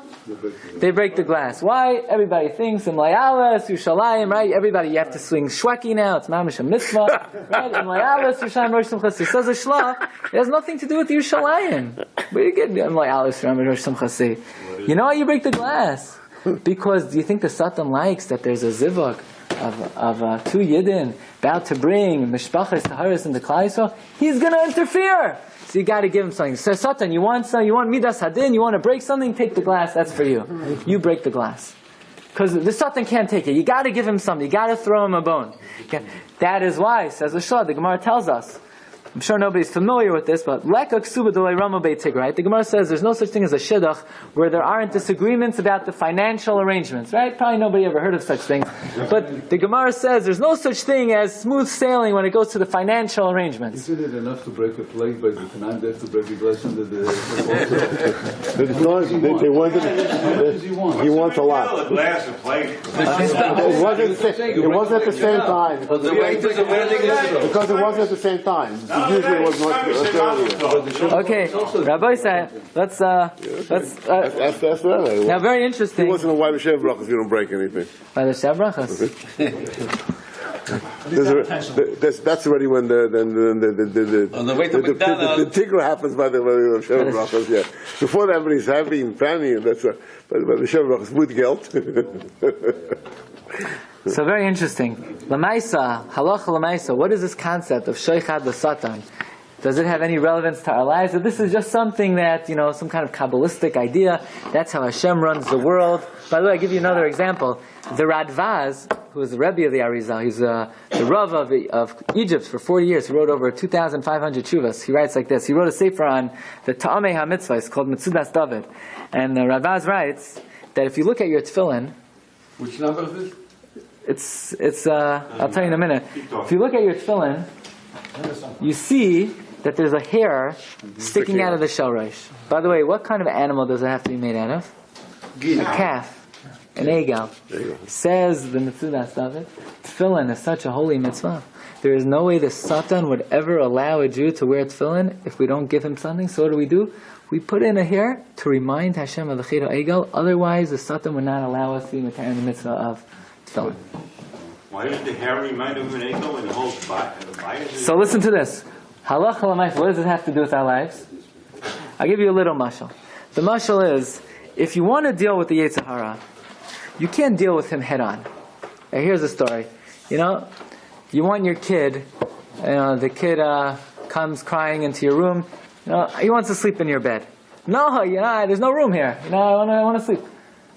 They break the glass. Why? Everybody thinks in Layalas, Yushalayim, right? Everybody, you have to swing shweki now. It's mamish a mitzvah, <laughs> right? In Layalas, Yushalayim, Rosh Simchasi. Says the Shlah, it has nothing to do with Yushalayim. Do you get in Layalas, Rosh Simchasi? You know why you break the glass? <laughs> Because do you think the Satan likes that there's a zivuk of, of uh, two yidden about to bring mishpachas taharis into Klal Yisrael? He's going to interfere. So you got to give him something. So Satan, you want some, you want midas hadin, you want to break something, take the glass. That's for you. You break the glass. Because the Satan can't take it. You got to give him something. You got to throw him a bone. That is why, says the Shah, the Gemara tells us, I'm sure nobody's familiar with this, but leka ksuba delay rama beit right? The Gemara says there's no such thing as a shidduch where there aren't disagreements about the financial arrangements, right? Probably nobody ever heard of such things. But the Gemara says there's no such thing as smooth sailing when it goes to the financial arrangements. Isn't it enough to break a plate by the Tanan, they have to break the blessing that the... It's not- they, they wanted, does he want? he wants a lot. Fill a glass of plate. It wasn't, it wasn't at the same time, But the weight is a wedding is because it wasn't at the same time. Usually was much much. Okay, Rabbi said, let's uh, let's uh, That's, that's right. now very He interesting. wasn't a white Hashem brach if you don't break anything. By <laughs> the Shabrachas. There's That's, that's already when the, then, then the, the, the, the. On the way to the- the- McDonald's. The tigre happens by the, by the Hashem brachas, yeah. Before that, everybody's happy and fanny, and that's, a- but, but the Hashem brachas with guilt. <laughs> So very interesting. Lamaisa, halacha lamaisa. What is this concept of sheikhad l'satan? Does it have any relevance to our lives? Or this is just something that you know, some kind of kabbalistic idea. That's how Hashem runs the world. By the way, I give you another example. The Radvaz, who is the Rebbe of the Arizal, he's uh, the Rav of, of Egypt for 40 years. He wrote over 2,500 chuvas. He writes like this. He wrote a sefer on the Ta'amei HaMitzvah. It's called Mitzudas David. And the Radvaz writes that if you look at your tefillin, Which number is this? it's it's. Uh, I'll tell you in a minute. If you look at your tefillin, you see that there's a hair sticking out of the shell rish. By the way, what kind of animal does it have to be made out of? A calf, an egal. Says the Mitzudas David, tefillin is such a holy mitzvah. There is no way the Satan would ever allow a Jew to wear tefillin if we don't give him something. So what do we do? We put in a hair to remind Hashem of the Chira Egal. Otherwise, the Satan would not allow us to be in the mitzvah of tefillin. Why did the hair remind him of an eagle and the whole body? the body So listen to this. Halacha l'maisa, what does it have to do with our lives? I'll give you a little mashal. The mashal is, if you want to deal with the Yetzer Hara, you can't deal with him head on. Now, here's the story. You know, you want your kid, you know, the kid uh, comes crying into your room, you know, he wants to sleep in your bed. No, you know, there's no room here. You know, I want to, I want to sleep.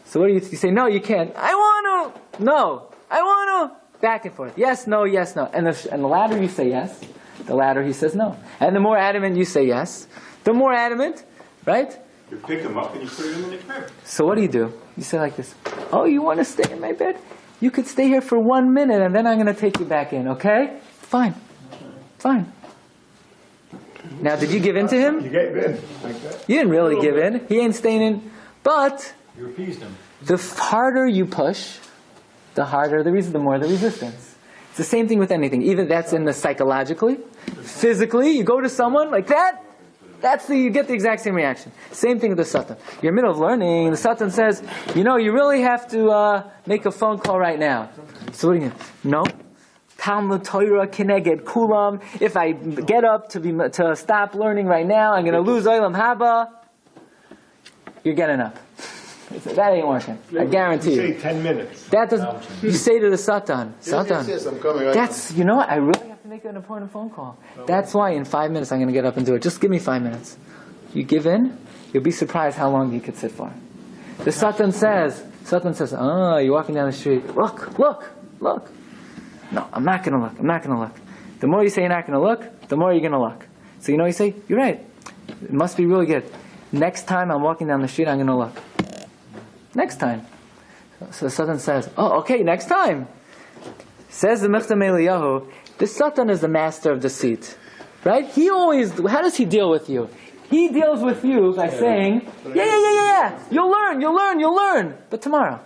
So what do you, you say? No, you can't. I want to. No, I want to. Back and forth. Yes, no, yes, no. And the, and the louder you say yes, the louder he says no. And the more adamant you say yes, the more adamant, right? You pick him up and you put him in the crib. So what do you do? You say like this, Oh, you want to stay in my bed? You could stay here for one minute and then I'm going to take you back in, okay? Fine. Fine. Now, did you give in to You him? gave in, like that. You didn't really give in. He ain't staying in. But You appeased him. the harder you push, the harder the reason, the more the resistance. It's the same thing with anything. Even that's in the psychologically, physically. You go to someone like that. That's the you get the exact same reaction. Same thing with the satan. You're in the middle of learning. The satan says, you know, you really have to uh, make a phone call right now. So what do you? No. Talmud Torah kineged kulam. If I get up to be to stop learning right now, I'm going to lose olam haba. You're getting up. That ain't working. I guarantee You you. say 10 minutes. That doesn't. You say to the Satan, Yes, yes, yes, I'm coming right That's you know what? I really have to make an important phone call. That's why in five minutes I'm going to get up and do it. Just give me five minutes. You give in, you'll be surprised how long you could sit for. The Satan says, Satan says, oh, you're walking down the street. Look, look, look. No, I'm not going to look. I'm not going to look. The more you say you're not going to look, the more you're going to look. So you know, you say, you're right. It must be really good. Next time I'm walking down the street, I'm going to look. Next time. So the Satan says, oh, okay, next time. Says the Mechtam Eliyahu, the Satan is the master of deceit. Right? He always, how does he deal with you? He deals with you by saying, yeah, yeah, yeah, yeah, yeah, you'll learn, you'll learn, you'll learn, but tomorrow.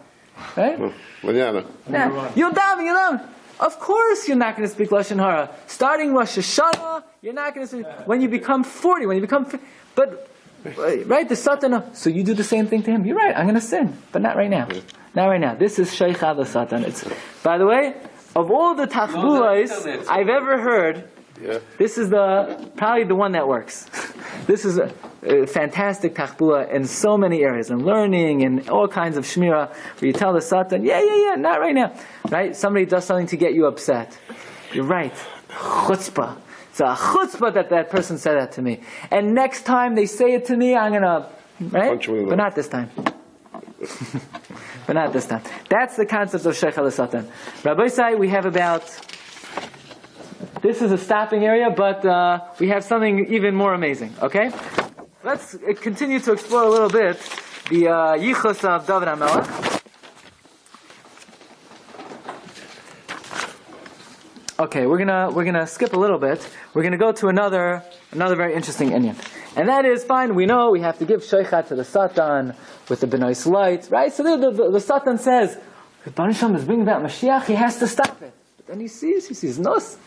Right? Mañana. Yeah. You'll daven, you'll daven. Of course you're not going to speak Lashon Hara. Starting Rosh Hashanah, you're not going to speak, when you become 40, when you become, but, right, the Satan, so you do the same thing to him. You're right, I'm going to sin, but not right now. Not right now. This is Sheikh the Satan. It's, by the way, of all the tachbulas I've ever heard, Yeah. this is the probably the one that works. <laughs> this is a, a fantastic tachbula in so many areas, in learning and all kinds of shmira, where you tell the satan, yeah, yeah, yeah, not right now. Right? Somebody does something to get you upset. You're right. Chutzpah. It's a chutzpah that that person said that to me. And next time they say it to me, I'm right? You in the But not this time. <laughs> but not this time. That's the concept of Sheikh al Satan. Rabbi Sai, we have about this is a stopping area, but uh, we have something even more amazing. Okay, let's uh, continue to explore a little bit the uh, yichus of David Hamelech. Okay, we're gonna we're gonna skip a little bit. We're gonna go to another another very interesting inyan, and that is fine. We know we have to give sheichat to the satan with the Benois Loit, right? So the, the, the satan says, if Hashem is bringing about Mashiach, he has to stop it. But then he sees, he sees nos.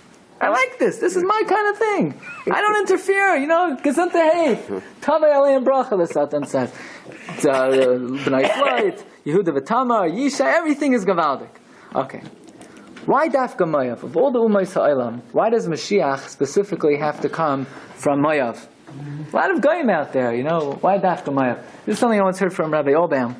I like this. This is my kind of thing. I don't interfere. You know, gesundte hey, tavei aleim bracha. The satan says, Benois Loit, Yehuda v'tamar, Yisha, everything is gavaldik. Okay. Why Dafka Mayav? Of all the Umayis Ha'olam, why does Mashiach specifically have to come from Mayav? A lot of Goyim out there, you know, why Dafka Mayav? This is something I once heard from Rabbi Obam.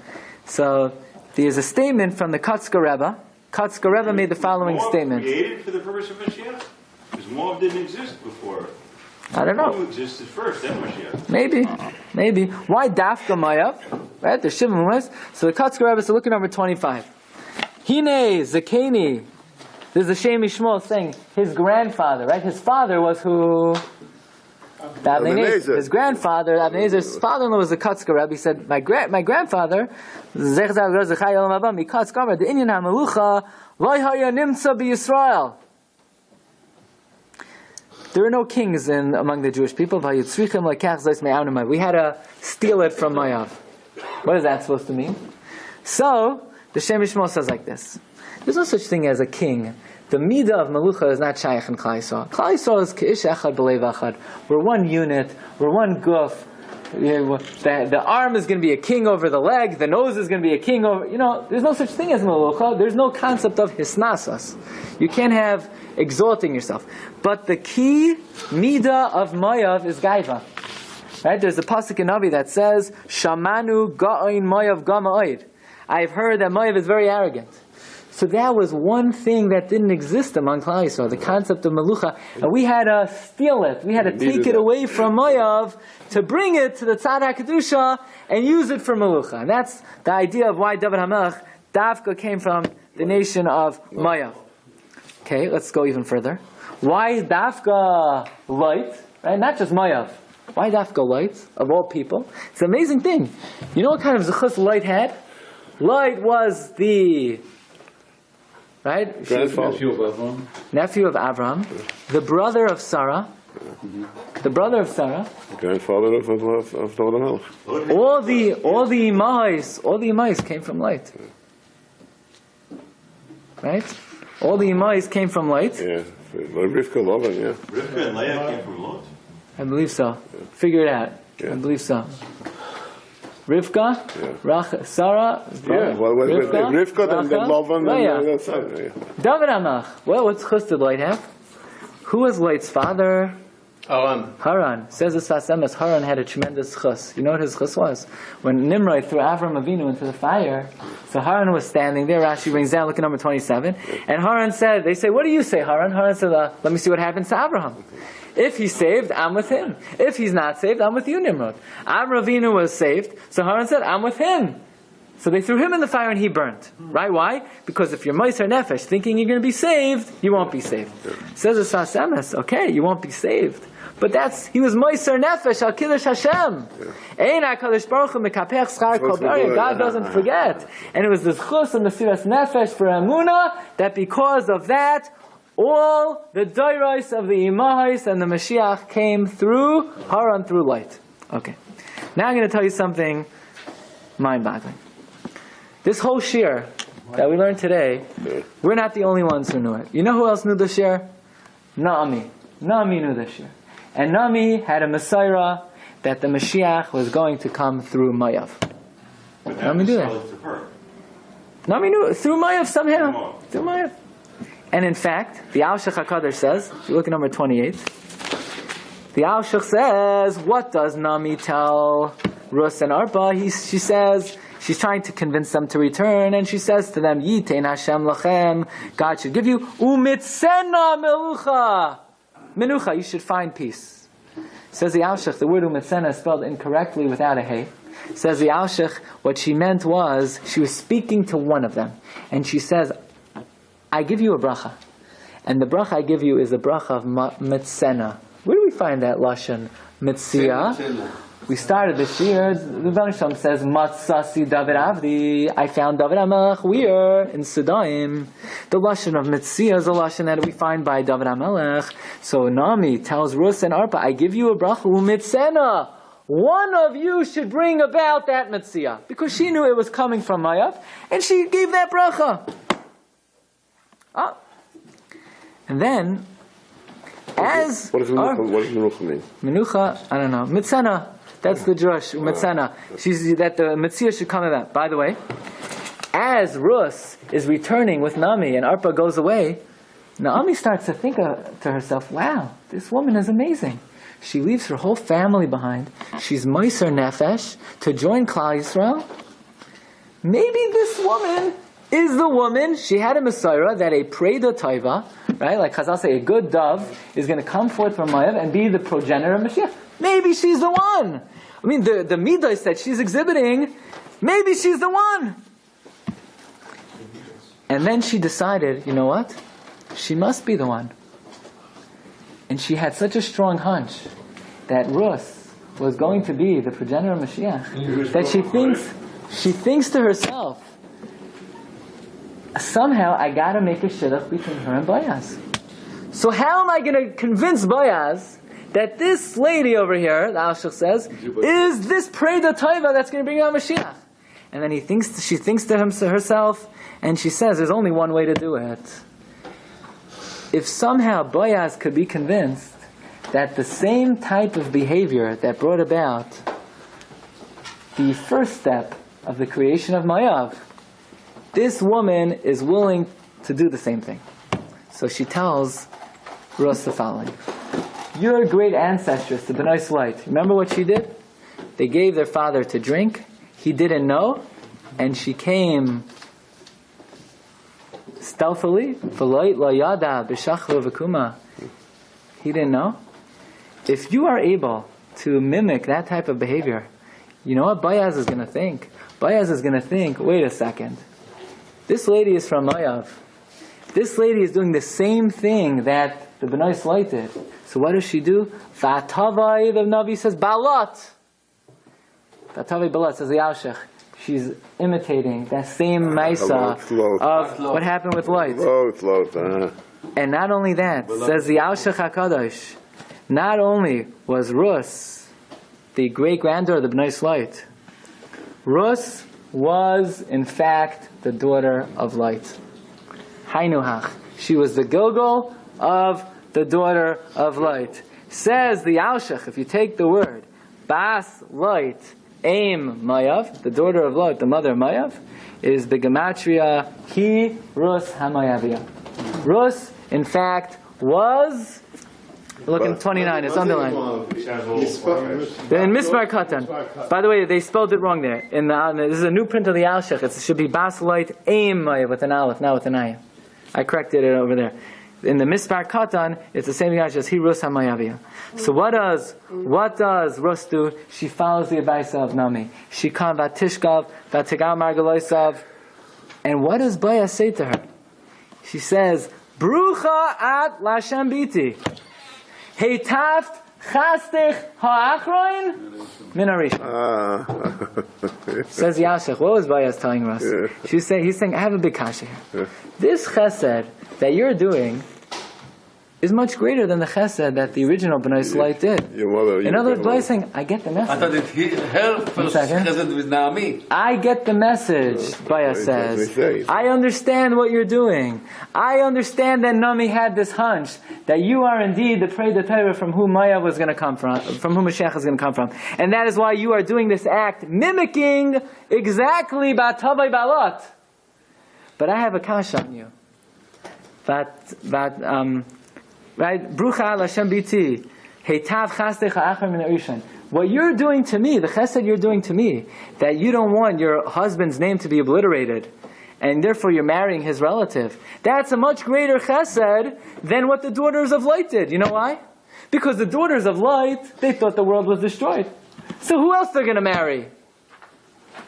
So, there's a statement from the Kotzker Rebbe. Kotzker Rebbe made the following statement. created for the purpose of Mashiach? Because Moab didn't exist before. I don't know. Moab existed first, then Mashiach. Maybe, maybe. Why Dafka Mayav? Right, there's Shimon was. So the Kotzker Rebbe, so look at number 25. Hine Zakeni. This is the Shem MiShmuel saying his grandfather, right? His father was who? The Avnei Nezer. Nezer. His grandfather, Avnei Nezer's father-in-law was the Kotzker Rebbe. He said, my, gra- my grandfather, Zech Zal Ger Zechai Olam Haba, Mikatz Gomer, the Inyan HaMelucha, Vay Haya Nimtza B'Yisrael. There are no kings in among the Jewish people. We had to steal it from Mayav. What is that supposed to mean? So, the Shem MiShmuel says like this. There's no such thing as a king. The midah of Malucha is not shaykh in Klal Yisrael. Is k'ish echad b'leiv echad. We're one unit. We're one guf. The, the arm is going to be a king over the leg. The nose is going to be a king over. You know, there's no such thing as Melucha. There's no concept of hisnasas. You can't have exalting yourself. But the key midah of Mayav is gaiva. Right? There's a pasuk in Navi that says, "Shamanu ga'oin Mayav gama'oid." I've heard that Mayav is very arrogant. So that was one thing that didn't exist among Klal Yisrael, the concept of Melucha. And we had to steal it. We had to take it away from Mayav to bring it to the Tzad HaKadusha and use it for Melucha. And that's the idea of why David HaMelech, Davka came from the nation of Mayav. Okay, let's go even further. Why is Dafka Loit? Right? Not just Mayav. Why Dafka Loit, of all people? It's an amazing thing. You know what kind of Zechus Loit had? Loit was the right Grandfather. Nephew of Avram. nephew of Avram, the brother of Sarah, mm-hmm. the brother of Sarah. The grandfather of, of, of, of David HaMelech. All the all the Imais, all the Imais came from Loit. Right? All the Imais came from Loit. Yeah. Rivka Lovin, yeah. Rivka and Leah came from Lot. I believe so. Figure it out. Yeah. I believe so. Rivka, Yeah. Rach, Sarah, Yeah, well, well, Rivka, Rivka and then Rachel, Lovin and Leah. uh, that's. David Amach. Well, what's Chus did Loit have? Who was Loit's father? Aran. Haran. Says the Sfas Emes, Haran had a tremendous chus. You know what his chus was? When Nimrod threw Avram Avinu into the fire, so Haran was standing there, Rashi brings down, look at number 27, and Haran said, they say, what do you say, Haran? Haran said, uh, let me see what happens to Abraham. If he's saved, I'm with him. If he's not saved, I'm with you, Nimrod. Avram Avinu was saved, so Haran said, I'm with him. So they threw him in the fire and he burnt. Right? Why? Because if you're Meiser Nefesh, thinking you're going to be saved, you won't be saved. Says the Sfas Emes, okay, you won't be saved. But that's, he was Meiser Nefesh, Al Kiddush Hashem. Ein HaKadosh Baruch Hu Mekapech Schar Kol Beria. God doesn't forget. And it was this chus and the Siras Nefesh for Amuna, that because of that, all the Dairais of the Imahais and the Mashiach came through Haran through Loit. Okay. Now I'm going to tell you something mind-boggling. This whole shir that we learned today, we're not the only ones who knew it. You know who else knew the shir? Naami. Naami knew the shir. And Naami had a Messiah that the Mashiach was going to come through Mayav. But Let that me do that. solid. Nami knew it through Mayav somehow. Through Mayav. And in fact, the Al HaKadosh says, if you look at number 28, the Al says, what does Nami tell Rus and Arpa? He, she says, she's trying to convince them to return, and she says to them, Yitein Hashem lachem, God should give you, umitzena melucha. Menucha, you should find peace. Says the Al the word umitzena is spelled incorrectly without a hey. Says the Al what she meant was, she was speaking to one of them, and she says, I give you a bracha. And the bracha I give you is the bracha of mitzena. Where do we find that lashon mitzia? We started this year. The Banisham says matzasi David Avdi. I found David Amelech. Where in Sudaim? The lashon of mitzia is a lashon that we find by David Amelech. So Nami tells Rus and Arpa, I give you a bracha umitzena. One of you should bring about that mitzia because she knew it was coming from Mayav, and she gave that bracha. Ah. And then, as What does Menucha, mean? Menucha, I don't know. Mitzana. That's the drush. Mitzana. She's that the mitzvah should come that. By the way, as Rus is returning with Nami and Arpa goes away, Naomi starts to think uh, to herself, "Wow, this woman is amazing." She leaves her whole family behind. She's Meiser Nefesh to join Klal Yisrael. Maybe this woman is the woman. She had a Messiah that a Preda Taiva, right? Like Chazal say, a good dove is going to come forth from Mayav and be the progenitor of Mashiach. Maybe she's the one. I mean, the, the Midas that she's exhibiting, maybe she's the one. And then she decided, you know what? She must be the one. And she had such a strong hunch that Rus was going to be the progenitor of Mashiach that she thinks she thinks to herself, somehow I gotta make a shidduch between her and Boaz. So how am I gonna convince Boaz that this lady over here, the Ashach says, is this Preda Taiva that's gonna bring out Mashiach? And then he thinks she thinks to herself, and she says, there's only one way to do it. If somehow Boaz could be convinced that the same type of behavior that brought about the first step of the creation of Mayav, this woman is willing to do the same thing. So she tells Rus the following. Your great ancestress, the Benois Loit, remember what she did? They gave their father to drink. He didn't know, and she came stealthily. He didn't know. If you are able to mimic that type of behavior, you know what Bayaz is going to think? Bayaz is going to think, wait a second. This lady is from Mayav. This lady is doing the same thing that the Benois Loit did. So what does she do? Vatavai, the Navi says, Balat. Vatavai Balat says the Yalshech. She's imitating that same Maisa of what happened with Loit. Lot, lot, uh, And not only that, says the Yalshech HaKadosh, not only was Rus the great granddaughter of the Bnei Loit, Rus was in fact the daughter of Loit. Hainuhach. She was the Gilgal of the daughter of Loit. Says the Alshach, if you take the word, Bas Loit, Aim Mayav, the daughter of Loit, the mother of Mayav, is the Gematria He Rus Hamayavia. Rus, in fact, was Look in 29, it's underlined. In Mispar Katan. By the way, they spelled it wrong there. In the, uh, this is a new print of the Alshech. It should be Bas Loit Aim with an Aleph, not with an Ayin. I corrected it over there. In the Mispar Katan, it's the same thing as he Rus Hamayavia. So what does what does Rus do? She follows the advice of Nami. She come Vatishkav, Vatigal Margaloisav. And what does Baya say to her? She says, Brucha at Lashem Biti. Heitaft chastich ha'achroin min harishon. ah, <laughs> Says Yashech. What was Bayaz telling us? She's saying, he's saying, I have a big kasha here. This chesed that you're doing is much greater than the chesed that the original Bnei Slight did. your mother. In other words, grandmother. Bayaz saying, I get the message. I thought it he, her first second. chesed with Naomi. I get the message, Baya That's says. what they. I understand what you're doing. I understand that Nami had this hunch that you are indeed the prey the Torah from whom Maya was going to come from, from whom Mashiach is going to come from. And that is why you are doing this act, mimicking exactly Batavai Balot. But I have a kash on you. But, but, um, right? Brucha Hashem biti. Heitav. What you're doing to me, the chesed you're doing to me, that you don't want your husband's name to be obliterated, and therefore you're marrying his relative, that's a much greater chesed than what the daughters of Loit did. You know why? Because the daughters of Loit, they thought the world was destroyed. So who else they're going to marry?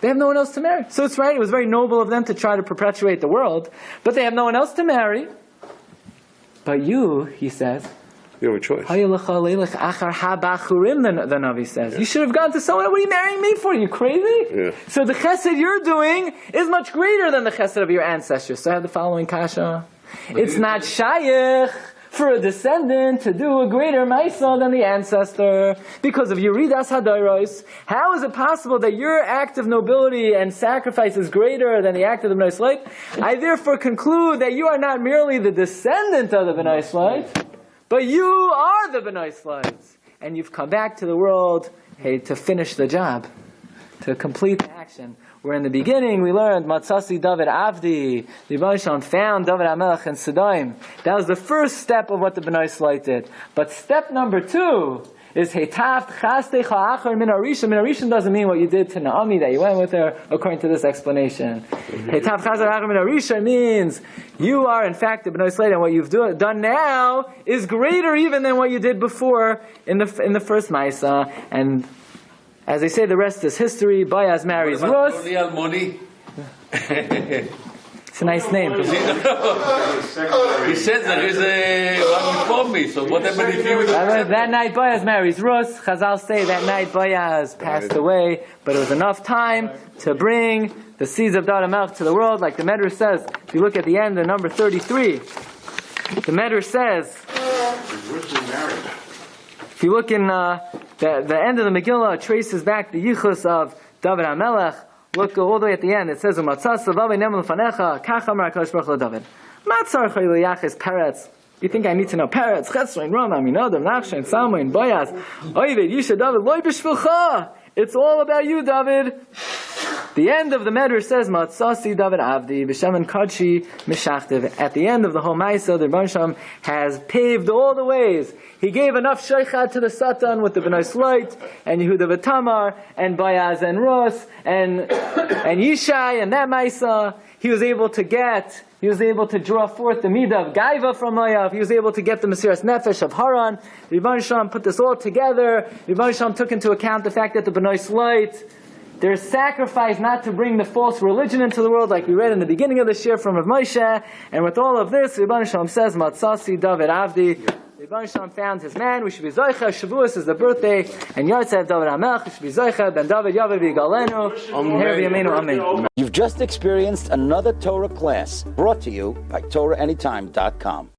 They have no one else to marry. So it's right, it was very noble of them to try to perpetuate the world, but they have no one else to marry. But you, he says, You have a choice. the, the Navi says. You should have gone to someone, what are you marrying me for? you crazy? Yeah. So the chesed you're doing is much greater than the chesed of your ancestors. So I have the following kasha. It's not shaykh for a descendant to do a greater maisa than the ancestor because of Yuridas Hadairos. How is it possible that your act of nobility and sacrifice is greater than the act of the Slate? I therefore conclude that you are not merely the descendant of the Slate, but you are the Slides. And you've come back to the world hey, to finish the job, to complete the action. Where in the beginning we learned Matzasi David Avdi, the Rebbe found David Amelech and Sedaim. That was the first step of what the Bnei Slite did. But step number two is Hetaft Chaste Cha'achar Min Arisha. Min Arisha doesn't mean what you did to Naomi that you went with her, according to this explanation. Mm-hmm. Hetaft Chaste Cha'achar Min Arisha means you are in fact the Bnei Slite, and what you've do, done now is greater even than what you did before in the in the first Maisa. And as they say, the rest is history. Boaz marries Rus. It's a nice name. <laughs> He says there is a one before me, so what happened if you... That that night Boaz marries Rus. Chazal say that night Boaz passed away, but it was enough time to bring the seeds of Dada Melch to the world, like the Medrash says. If you look at the end of number 33, the Medrash says, if you look in uh, the, the end of the Megillah, traces back the yichus of David HaMelech. Look all the way at the end. It says, "Umatzas savavi nemel fanecha kach amar Hakadosh Baruch David." Matzar chayliyaches peretz. You think I need to know peretz? Chetzrain, Ram, Aminadav, Nachshain, Salmain, Boyaz, Oivid, Yisha, David, Loy b'shvilcha. It's all about you, David. The end of the Medrash says, Matzasi David Avdi, B'Shem Kadshi Mishachtiv. At the end of the whole Maisa, the Rebbe has paved all the ways. He gave enough sheikhad to the Satan with the B'nai Slight, and Yehuda V'Tamar, and Bayaz and Rus, and, <coughs> and Yishai, and that Maisa. He was able to get, he was able to draw forth the Midah of Gaiva from Mayav. He was able to get the Mesiras Nefesh of Haran. Rebbe put this all together. The Rebbe took into account the fact that the B'nai Slight, there's sacrifice not to bring the false religion into the world, like we read in the beginning of the shir from Rav Moshe. And with all of this, Rebbe Shalom says, Matzasi David Avdi. Rebbe Shalom found his man. We should be Zoicha. Shavuos is the birthday. And Yotzev David Hamelch. We should be Zoicha. Ben David. Amen. Amen. You've just experienced another Torah class brought to you by TorahAnytime.com.